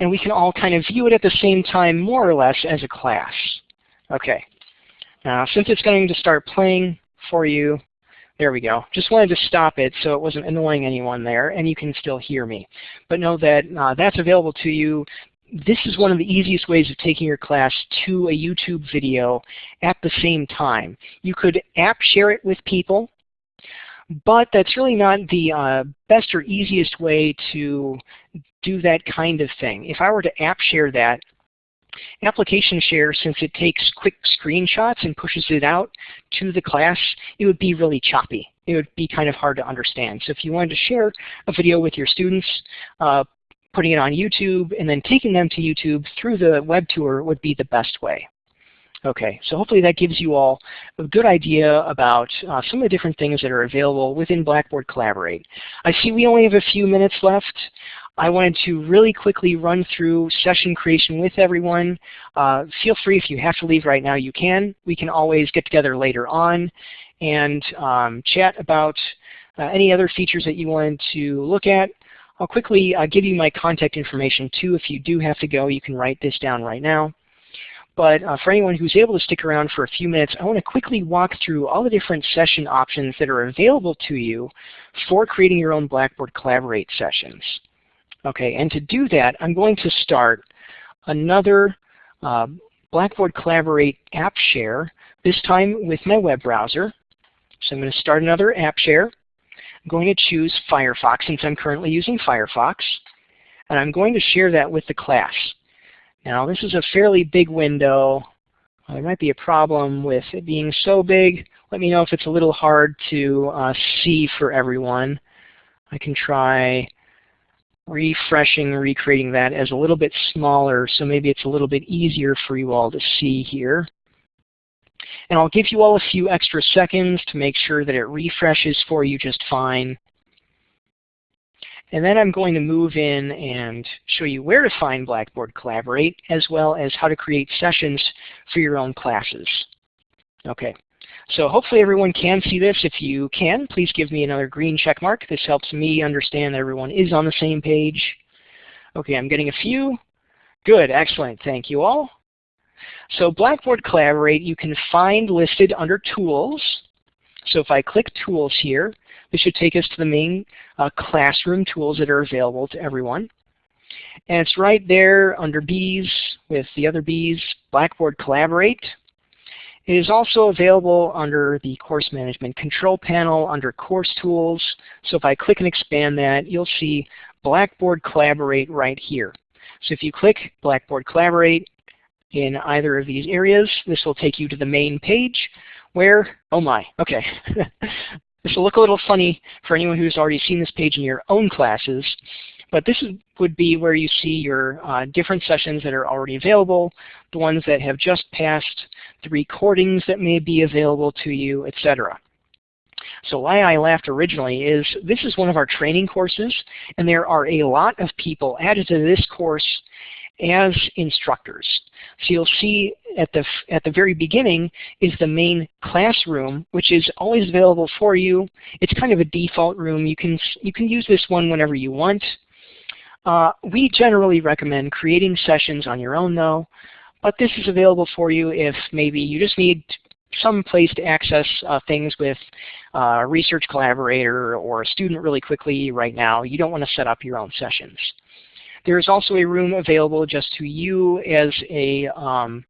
and we can all kind of view it at the same time more or less as a class. Okay. Now since it's going to start playing for you, there we go. Just wanted to stop it so it wasn't annoying anyone there and you can still hear me. But know that uh, that's available to you. This is one of the easiest ways of taking your class to a YouTube video at the same time. You could app share it with people, but that's really not the uh, best or easiest way to do that kind of thing. If I were to app share that, application share, since it takes quick screenshots and pushes it out to the class, it would be really choppy. It would be kind of hard to understand. So if you wanted to share a video with your students, uh, putting it on YouTube and then taking them to YouTube through the web tour would be the best way. Okay, so hopefully that gives you all a good idea about uh, some of the different things that are available within Blackboard Collaborate. I see we only have a few minutes left. I wanted to really quickly run through session creation with everyone. Uh, feel free if you have to leave right now, you can. We can always get together later on and um, chat about uh, any other features that you wanted to look at. I'll quickly uh, give you my contact information too. If you do have to go, you can write this down right now. But uh, for anyone who's able to stick around for a few minutes, I want to quickly walk through all the different session options that are available to you for creating your own Blackboard Collaborate sessions. Okay, and to do that, I'm going to start another uh, Blackboard Collaborate app share, this time with my web browser. So I'm going to start another app share. I'm going to choose Firefox since I'm currently using Firefox. And I'm going to share that with the class. Now this is a fairly big window. There might be a problem with it being so big. Let me know if it's a little hard to uh, see for everyone. I can try refreshing, recreating that as a little bit smaller so maybe it's a little bit easier for you all to see here. And I'll give you all a few extra seconds to make sure that it refreshes for you just fine. And then I'm going to move in and show you where to find Blackboard Collaborate as well as how to create sessions for your own classes. Okay. So hopefully everyone can see this. If you can, please give me another green check mark. This helps me understand that everyone is on the same page. Okay, I'm getting a few. Good, excellent. Thank you all. So Blackboard Collaborate you can find listed under Tools. So if I click Tools here, this should take us to the main uh, classroom tools that are available to everyone. And it's right there under Bees with the other Bees, Blackboard Collaborate. It is also available under the Course Management Control Panel under Course Tools. So if I click and expand that, you'll see Blackboard Collaborate right here. So if you click Blackboard Collaborate in either of these areas, this will take you to the main page where, oh my, okay. [laughs] this will look a little funny for anyone who's already seen this page in your own classes, but this is, would be where you see your uh, different sessions that are already available, the ones that have just passed, the recordings that may be available to you, etc. So why I laughed originally is this is one of our training courses, and there are a lot of people added to this course as instructors. So you'll see at the, at the very beginning is the main classroom, which is always available for you. It's kind of a default room. You can, you can use this one whenever you want. Uh, we generally recommend creating sessions on your own though, but this is available for you if maybe you just need some place to access uh, things with uh, a research collaborator or a student really quickly right now. You don't want to set up your own sessions. There is also a room available just to you as, a, um,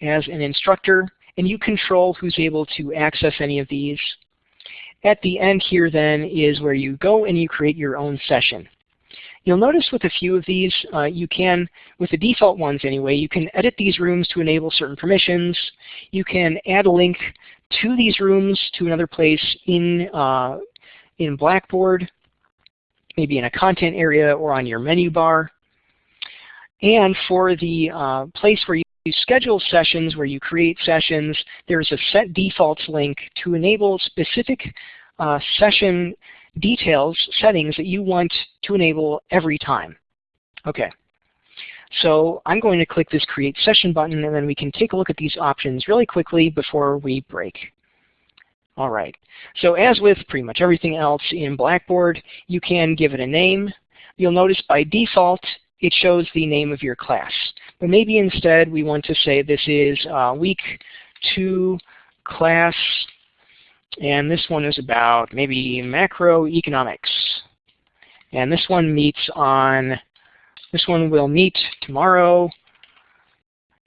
as an instructor, and you control who's able to access any of these. At the end here then is where you go and you create your own session. You'll notice with a few of these, uh, you can, with the default ones anyway, you can edit these rooms to enable certain permissions. You can add a link to these rooms to another place in, uh, in Blackboard, maybe in a content area or on your menu bar. And for the uh, place where you schedule sessions, where you create sessions, there's a set defaults link to enable specific uh, session details, settings that you want to enable every time. Okay. So I'm going to click this Create Session button, and then we can take a look at these options really quickly before we break. All right. So as with pretty much everything else in Blackboard, you can give it a name. You'll notice by default, it shows the name of your class. But maybe instead we want to say this is uh, week two class and this one is about maybe macroeconomics. And this one meets on, this one will meet tomorrow.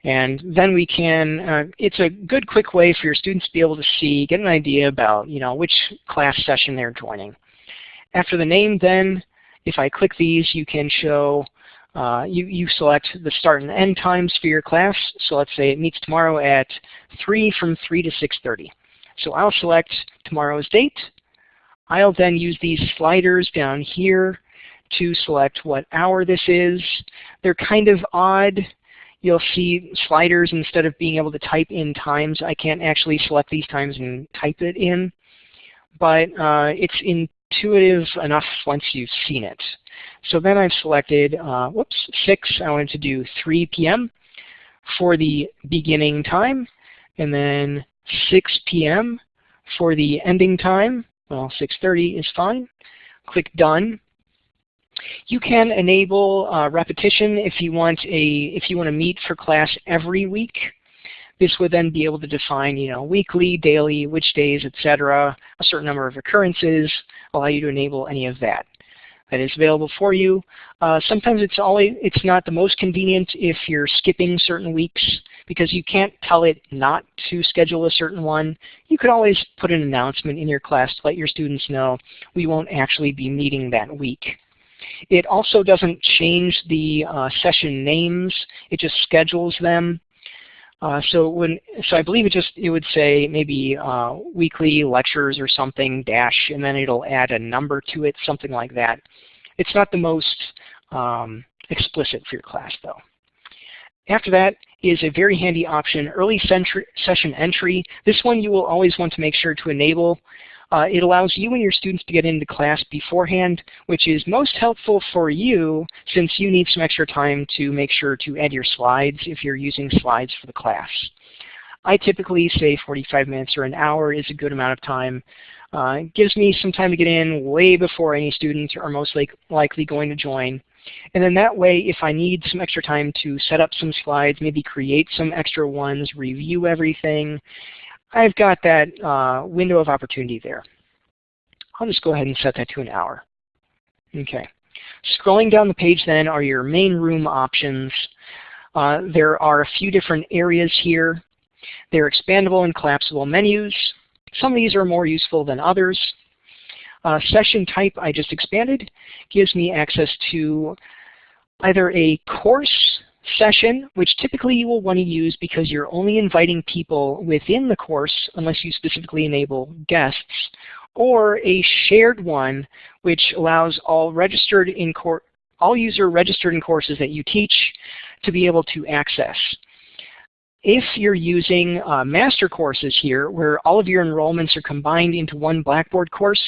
And then we can, uh, it's a good quick way for your students to be able to see, get an idea about, you know, which class session they're joining. After the name then, if I click these, you can show, uh, you, you select the start and end times for your class. So let's say it meets tomorrow at 3 from 3 to 6.30. So I'll select tomorrow's date. I'll then use these sliders down here to select what hour this is. They're kind of odd. You'll see sliders instead of being able to type in times. I can't actually select these times and type it in. But uh, it's intuitive enough once you've seen it. So then I've selected, uh, whoops, 6. I wanted to do 3 p.m. for the beginning time. And then 6 p.m. for the ending time. Well, 6.30 is fine. Click Done. You can enable uh, repetition if you want a if you want to meet for class every week. This would then be able to define, you know, weekly, daily, which days, etc., a certain number of occurrences, allow you to enable any of that that is available for you. Uh, sometimes it's always it's not the most convenient if you're skipping certain weeks because you can't tell it not to schedule a certain one. You could always put an announcement in your class to let your students know we won't actually be meeting that week. It also doesn't change the uh, session names. It just schedules them. Uh, so when so I believe it just it would say maybe uh, weekly lectures or something dash and then it'll add a number to it something like that. It's not the most um, explicit for your class though. After that is a very handy option, early session entry. This one you will always want to make sure to enable. Uh, it allows you and your students to get into class beforehand, which is most helpful for you since you need some extra time to make sure to add your slides if you're using slides for the class. I typically say 45 minutes or an hour is a good amount of time. Uh, it gives me some time to get in way before any students are most like, likely going to join. And then that way, if I need some extra time to set up some slides, maybe create some extra ones, review everything, I've got that uh, window of opportunity there. I'll just go ahead and set that to an hour. Okay. Scrolling down the page then are your main room options. Uh, there are a few different areas here. They're expandable and collapsible menus. Some of these are more useful than others. Uh, session type I just expanded gives me access to either a course session, which typically you will want to use because you're only inviting people within the course unless you specifically enable guests, or a shared one which allows all registered in all user registered in courses that you teach to be able to access. If you're using uh, master courses here, where all of your enrollments are combined into one Blackboard course,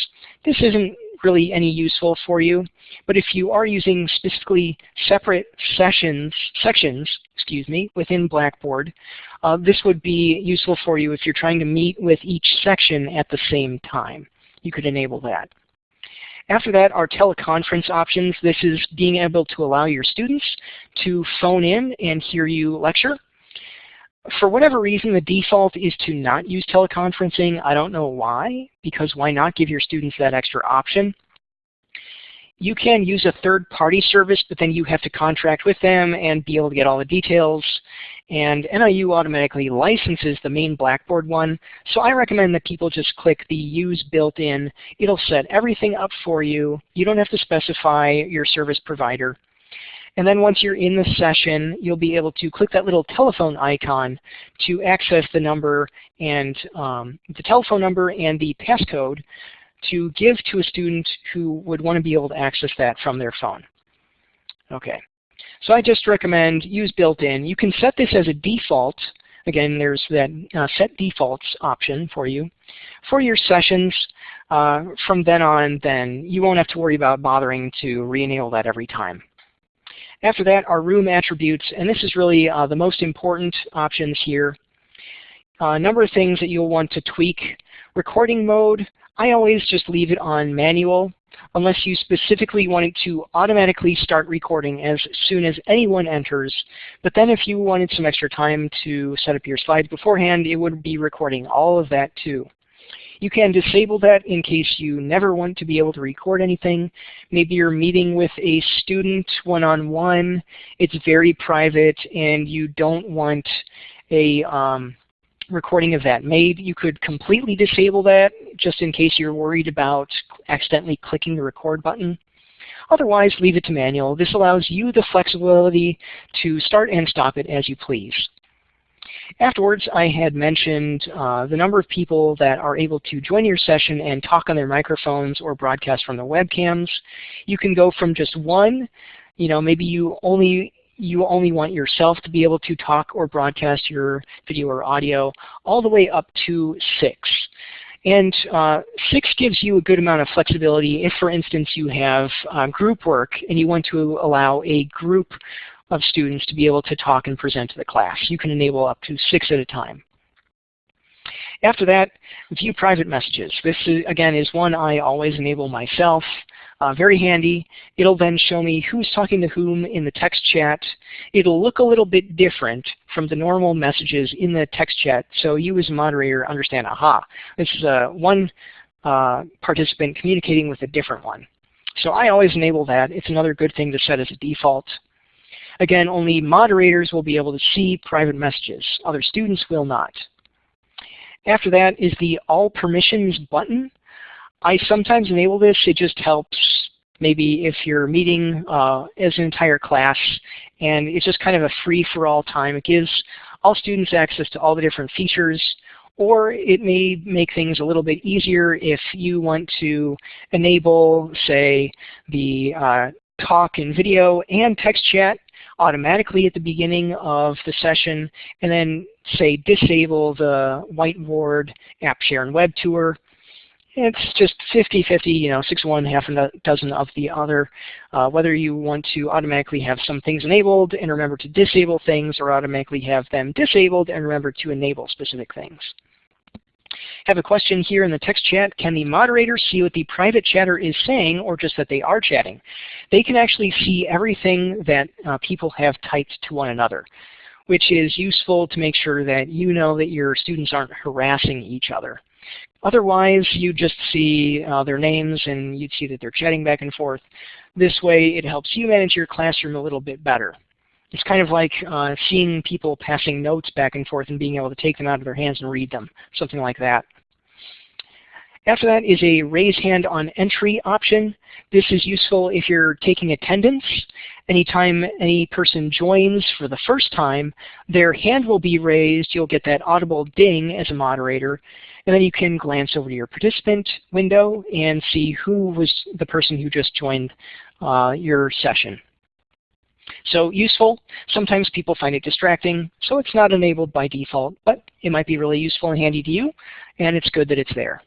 this isn't really any useful for you. But if you are using specifically separate sessions, sections, excuse me, within Blackboard, uh, this would be useful for you if you're trying to meet with each section at the same time. You could enable that. After that are teleconference options. This is being able to allow your students to phone in and hear you lecture for whatever reason, the default is to not use teleconferencing. I don't know why, because why not give your students that extra option? you can use a third-party service, but then you have to contract with them and be able to get all the details. And NIU automatically licenses the main Blackboard one. So I recommend that people just click the Use Built-in. It'll set everything up for you. You don't have to specify your service provider. And then once you're in the session, you'll be able to click that little telephone icon to access the number and um, the telephone number and the passcode to give to a student who would want to be able to access that from their phone. Okay, so I just recommend use built-in. You can set this as a default. Again, there's that uh, set defaults option for you. For your sessions, uh, from then on, then you won't have to worry about bothering to re-enable that every time. After that are room attributes, and this is really uh, the most important options here. Uh, a number of things that you'll want to tweak. Recording mode, I always just leave it on manual unless you specifically want it to automatically start recording as soon as anyone enters. But then if you wanted some extra time to set up your slides beforehand, it would be recording all of that too. You can disable that in case you never want to be able to record anything. Maybe you're meeting with a student one-on-one. -on -one. It's very private and you don't want a um, recording of that made. You could completely disable that just in case you're worried about accidentally clicking the record button. Otherwise, leave it to manual. This allows you the flexibility to start and stop it as you please. Afterwards, I had mentioned uh, the number of people that are able to join your session and talk on their microphones or broadcast from their webcams. You can go from just one, you know, maybe you only you only want yourself to be able to talk or broadcast your video or audio, all the way up to six. And uh, 6 gives you a good amount of flexibility if, for instance, you have uh, group work and you want to allow a group of students to be able to talk and present to the class. You can enable up to six at a time. After that, view private messages. This, is, again, is one I always enable myself. Uh, very handy. It'll then show me who's talking to whom in the text chat. It'll look a little bit different from the normal messages in the text chat, so you as a moderator understand, aha, this is a one uh, participant communicating with a different one. So I always enable that. It's another good thing to set as a default. Again, only moderators will be able to see private messages. Other students will not. After that is the All Permissions button. I sometimes enable this. It just helps maybe if you're meeting uh, as an entire class and it's just kind of a free-for-all time. It gives all students access to all the different features or it may make things a little bit easier if you want to enable, say, the uh, talk and video and text chat automatically at the beginning of the session, and then say disable the whiteboard app share and web tour. It's just 50-50, you know, six one, half a dozen of the other. Uh, whether you want to automatically have some things enabled and remember to disable things, or automatically have them disabled and remember to enable specific things. Have a question here in the text chat. Can the moderator see what the private chatter is saying or just that they are chatting? They can actually see everything that uh, people have typed to one another, which is useful to make sure that you know that your students aren't harassing each other. Otherwise, you just see uh, their names and you'd see that they're chatting back and forth. This way, it helps you manage your classroom a little bit better. It's kind of like uh, seeing people passing notes back and forth and being able to take them out of their hands and read them, something like that. After that is a raise hand on entry option. This is useful if you're taking attendance. Anytime any person joins for the first time, their hand will be raised. You'll get that audible ding as a moderator. And then you can glance over to your participant window and see who was the person who just joined uh, your session. So useful. Sometimes people find it distracting, so it's not enabled by default, but it might be really useful and handy to you, and it's good that it's there.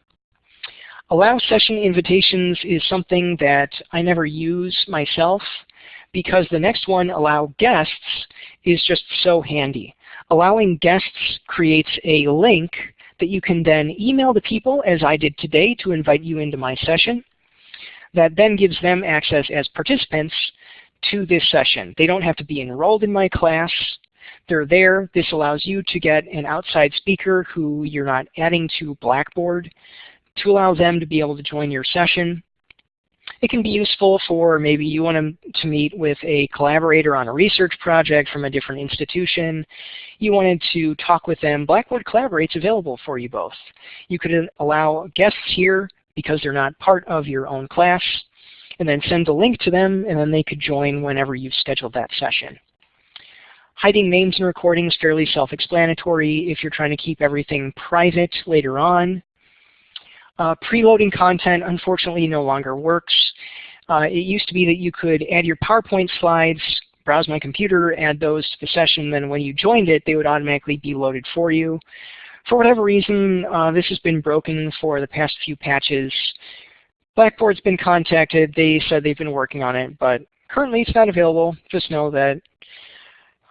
Allow session invitations is something that I never use myself because the next one, allow guests, is just so handy. Allowing guests creates a link that you can then email the people, as I did today, to invite you into my session. That then gives them access as participants to this session. They don't have to be enrolled in my class. They're there. This allows you to get an outside speaker who you're not adding to Blackboard to allow them to be able to join your session. It can be useful for maybe you want to meet with a collaborator on a research project from a different institution. You wanted to talk with them. Blackboard Collaborate's available for you both. You could allow guests here because they're not part of your own class, and then send a link to them, and then they could join whenever you've scheduled that session. Hiding names and recordings fairly self-explanatory if you're trying to keep everything private later on. Uh, preloading content unfortunately no longer works. Uh, it used to be that you could add your PowerPoint slides, browse my computer, add those to the session, then when you joined it, they would automatically be loaded for you. For whatever reason, uh, this has been broken for the past few patches. Blackboard's been contacted. They said they've been working on it, but currently it's not available. Just know that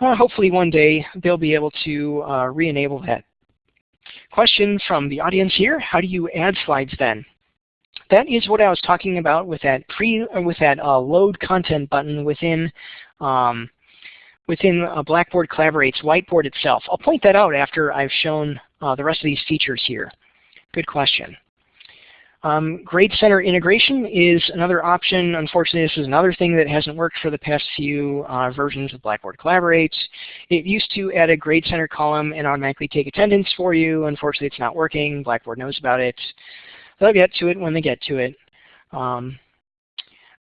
uh, hopefully one day they'll be able to uh, re-enable that. Question from the audience here, how do you add slides then? That is what I was talking about with that pre uh, with that uh, load content button within um, within Blackboard Collaborate's whiteboard itself. I'll point that out after I've shown uh, the rest of these features here. Good question. Um, Grade Center integration is another option. Unfortunately, this is another thing that hasn't worked for the past few uh, versions of Blackboard Collaborate. It used to add a Grade Center column and automatically take attendance for you. Unfortunately, it's not working. Blackboard knows about it. They'll get to it when they get to it. Um,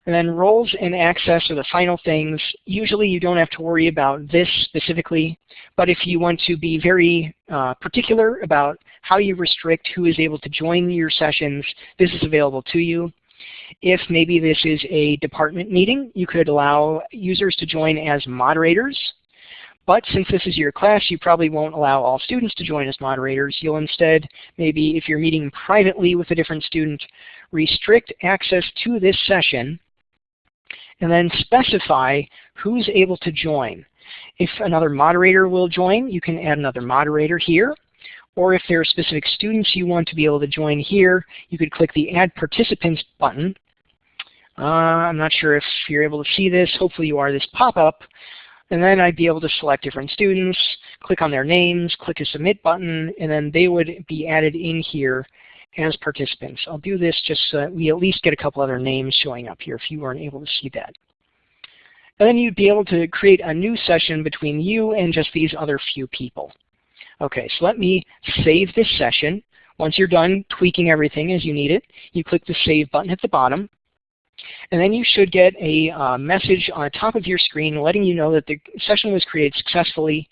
and then roles and access are the final things. Usually you don't have to worry about this specifically, but if you want to be very uh, particular about how you restrict who is able to join your sessions, this is available to you. If maybe this is a department meeting, you could allow users to join as moderators. But since this is your class, you probably won't allow all students to join as moderators. You'll instead, maybe if you're meeting privately with a different student, restrict access to this session and then specify who's able to join. If another moderator will join, you can add another moderator here. Or if there are specific students you want to be able to join here, you could click the Add Participants button. Uh, I'm not sure if you're able to see this. Hopefully you are. This pop-up. And then I'd be able to select different students, click on their names, click a Submit button, and then they would be added in here as participants. I'll do this just so that we at least get a couple other names showing up here if you weren't able to see that. And then you'd be able to create a new session between you and just these other few people. Okay, so let me save this session. Once you're done tweaking everything as you need it, you click the Save button at the bottom. And then you should get a uh, message on the top of your screen letting you know that the session was created successfully.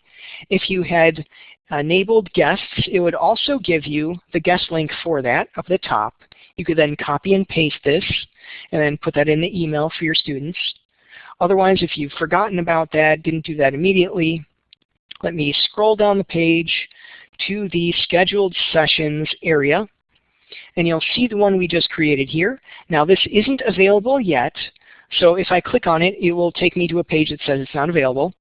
If you had enabled guests, it would also give you the guest link for that up at the top. You could then copy and paste this and then put that in the email for your students. Otherwise, if you've forgotten about that, didn't do that immediately, let me scroll down the page to the scheduled sessions area and you'll see the one we just created here. Now this isn't available yet, so if I click on it, it will take me to a page that says it's not available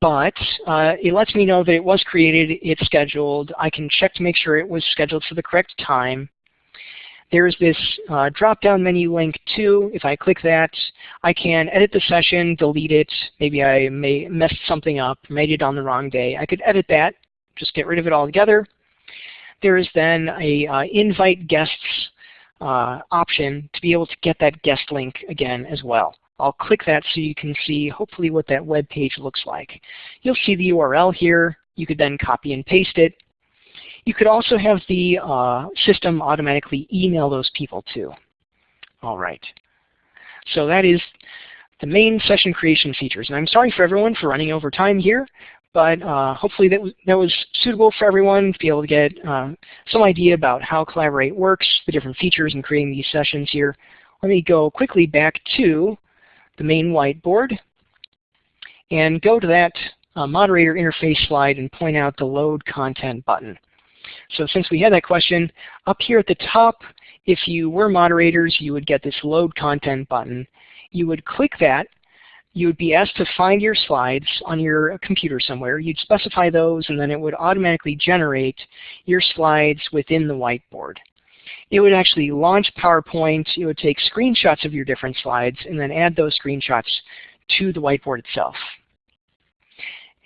but uh, it lets me know that it was created, it's scheduled. I can check to make sure it was scheduled for the correct time. There's this uh, drop-down menu link too. If I click that, I can edit the session, delete it. Maybe I may messed something up, made it on the wrong day. I could edit that, just get rid of it altogether. There is then a uh, invite guests uh, option to be able to get that guest link again as well. I'll click that so you can see hopefully what that web page looks like. You'll see the URL here. You could then copy and paste it. You could also have the uh, system automatically email those people too. All right. So that is the main session creation features. And I'm sorry for everyone for running over time here, but uh, hopefully that was, that was suitable for everyone to be able to get uh, some idea about how Collaborate works, the different features in creating these sessions here. Let me go quickly back to the main whiteboard and go to that uh, moderator interface slide and point out the load content button. So since we had that question, up here at the top, if you were moderators, you would get this load content button. You would click that. You would be asked to find your slides on your computer somewhere. You'd specify those, and then it would automatically generate your slides within the whiteboard it would actually launch PowerPoint. It would take screenshots of your different slides and then add those screenshots to the whiteboard itself.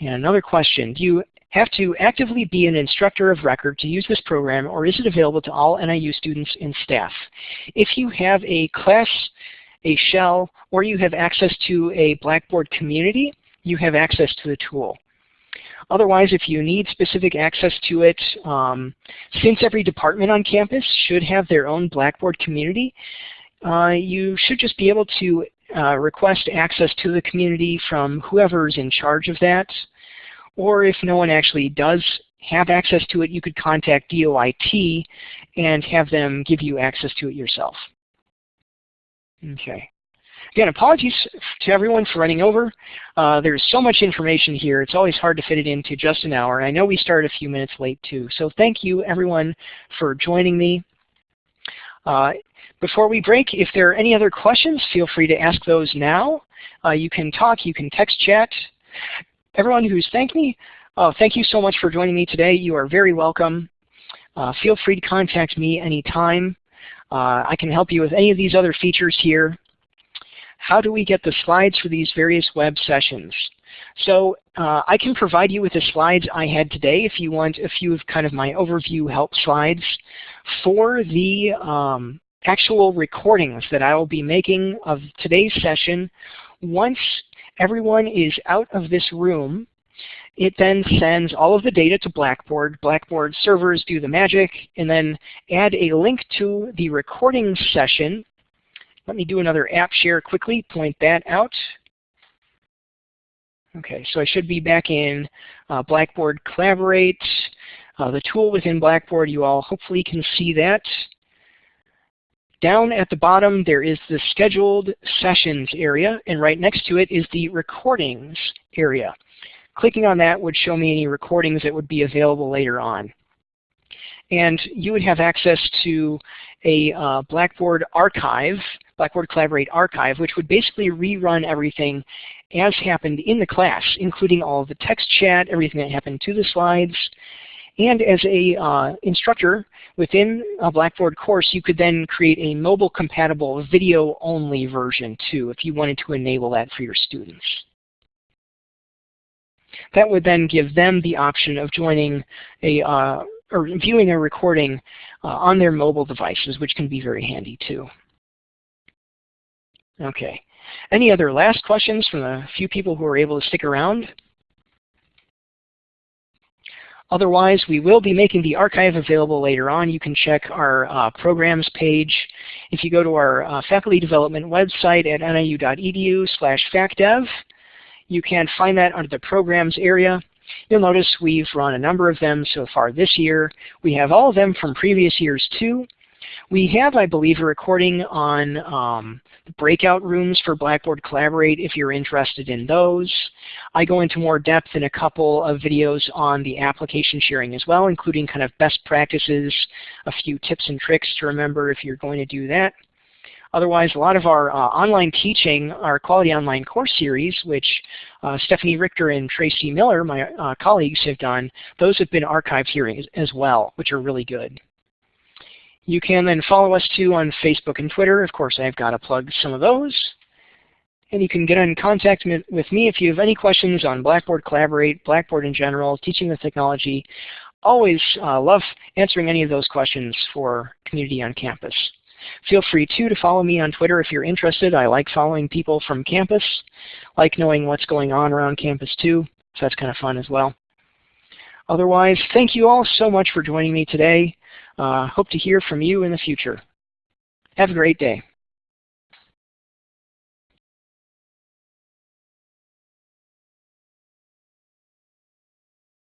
And another question, do you have to actively be an instructor of record to use this program or is it available to all NIU students and staff? If you have a class, a shell, or you have access to a Blackboard community, you have access to the tool. Otherwise, if you need specific access to it, um, since every department on campus should have their own Blackboard community, uh, you should just be able to uh, request access to the community from whoever's in charge of that. Or if no one actually does have access to it, you could contact DOIT and have them give you access to it yourself. Okay. Again, apologies to everyone for running over. Uh, there's so much information here. It's always hard to fit it into just an hour. I know we started a few minutes late too. So thank you everyone for joining me. Uh, before we break, if there are any other questions, feel free to ask those now. Uh, you can talk, you can text chat. Everyone who's thanked me, uh, thank you so much for joining me today. You are very welcome. Uh, feel free to contact me anytime. Uh, I can help you with any of these other features here. How do we get the slides for these various web sessions? So uh, I can provide you with the slides I had today if you want a few of kind of my overview help slides. For the um, actual recordings that I will be making of today's session, once everyone is out of this room, it then sends all of the data to Blackboard. Blackboard servers do the magic and then add a link to the recording session. Let me do another app share quickly, point that out. Okay, so I should be back in uh, Blackboard Collaborate, uh, the tool within Blackboard. You all hopefully can see that. Down at the bottom, there is the Scheduled Sessions area, and right next to it is the Recordings area. Clicking on that would show me any recordings that would be available later on. And you would have access to a uh, Blackboard archive, Blackboard Collaborate archive, which would basically rerun everything as happened in the class, including all the text chat, everything that happened to the slides. And as a uh, instructor within a Blackboard course, you could then create a mobile compatible video only version too, if you wanted to enable that for your students. That would then give them the option of joining a uh, or viewing a recording uh, on their mobile devices, which can be very handy too. Okay. Any other last questions from the few people who are able to stick around? Otherwise, we will be making the archive available later on. You can check our uh, programs page. If you go to our uh, faculty development website at niu.edu slash facdev, you can find that under the programs area. You'll notice we've run a number of them so far this year. We have all of them from previous years too. We have, I believe, a recording on um, breakout rooms for Blackboard Collaborate if you're interested in those. I go into more depth in a couple of videos on the application sharing as well, including kind of best practices, a few tips and tricks to remember if you're going to do that. Otherwise, a lot of our uh, online teaching, our Quality Online course series, which uh, Stephanie Richter and Tracy Miller, my uh, colleagues, have done, those have been archived here as, as well, which are really good. You can then follow us too on Facebook and Twitter. Of course, I've got to plug some of those. And you can get in contact with me if you have any questions on Blackboard Collaborate, Blackboard in general, teaching the technology. Always uh, love answering any of those questions for community on campus. Feel free too to follow me on Twitter if you're interested. I like following people from campus, like knowing what's going on around campus too, so that's kind of fun as well. Otherwise, thank you all so much for joining me today. Uh, hope to hear from you in the future. Have a great day.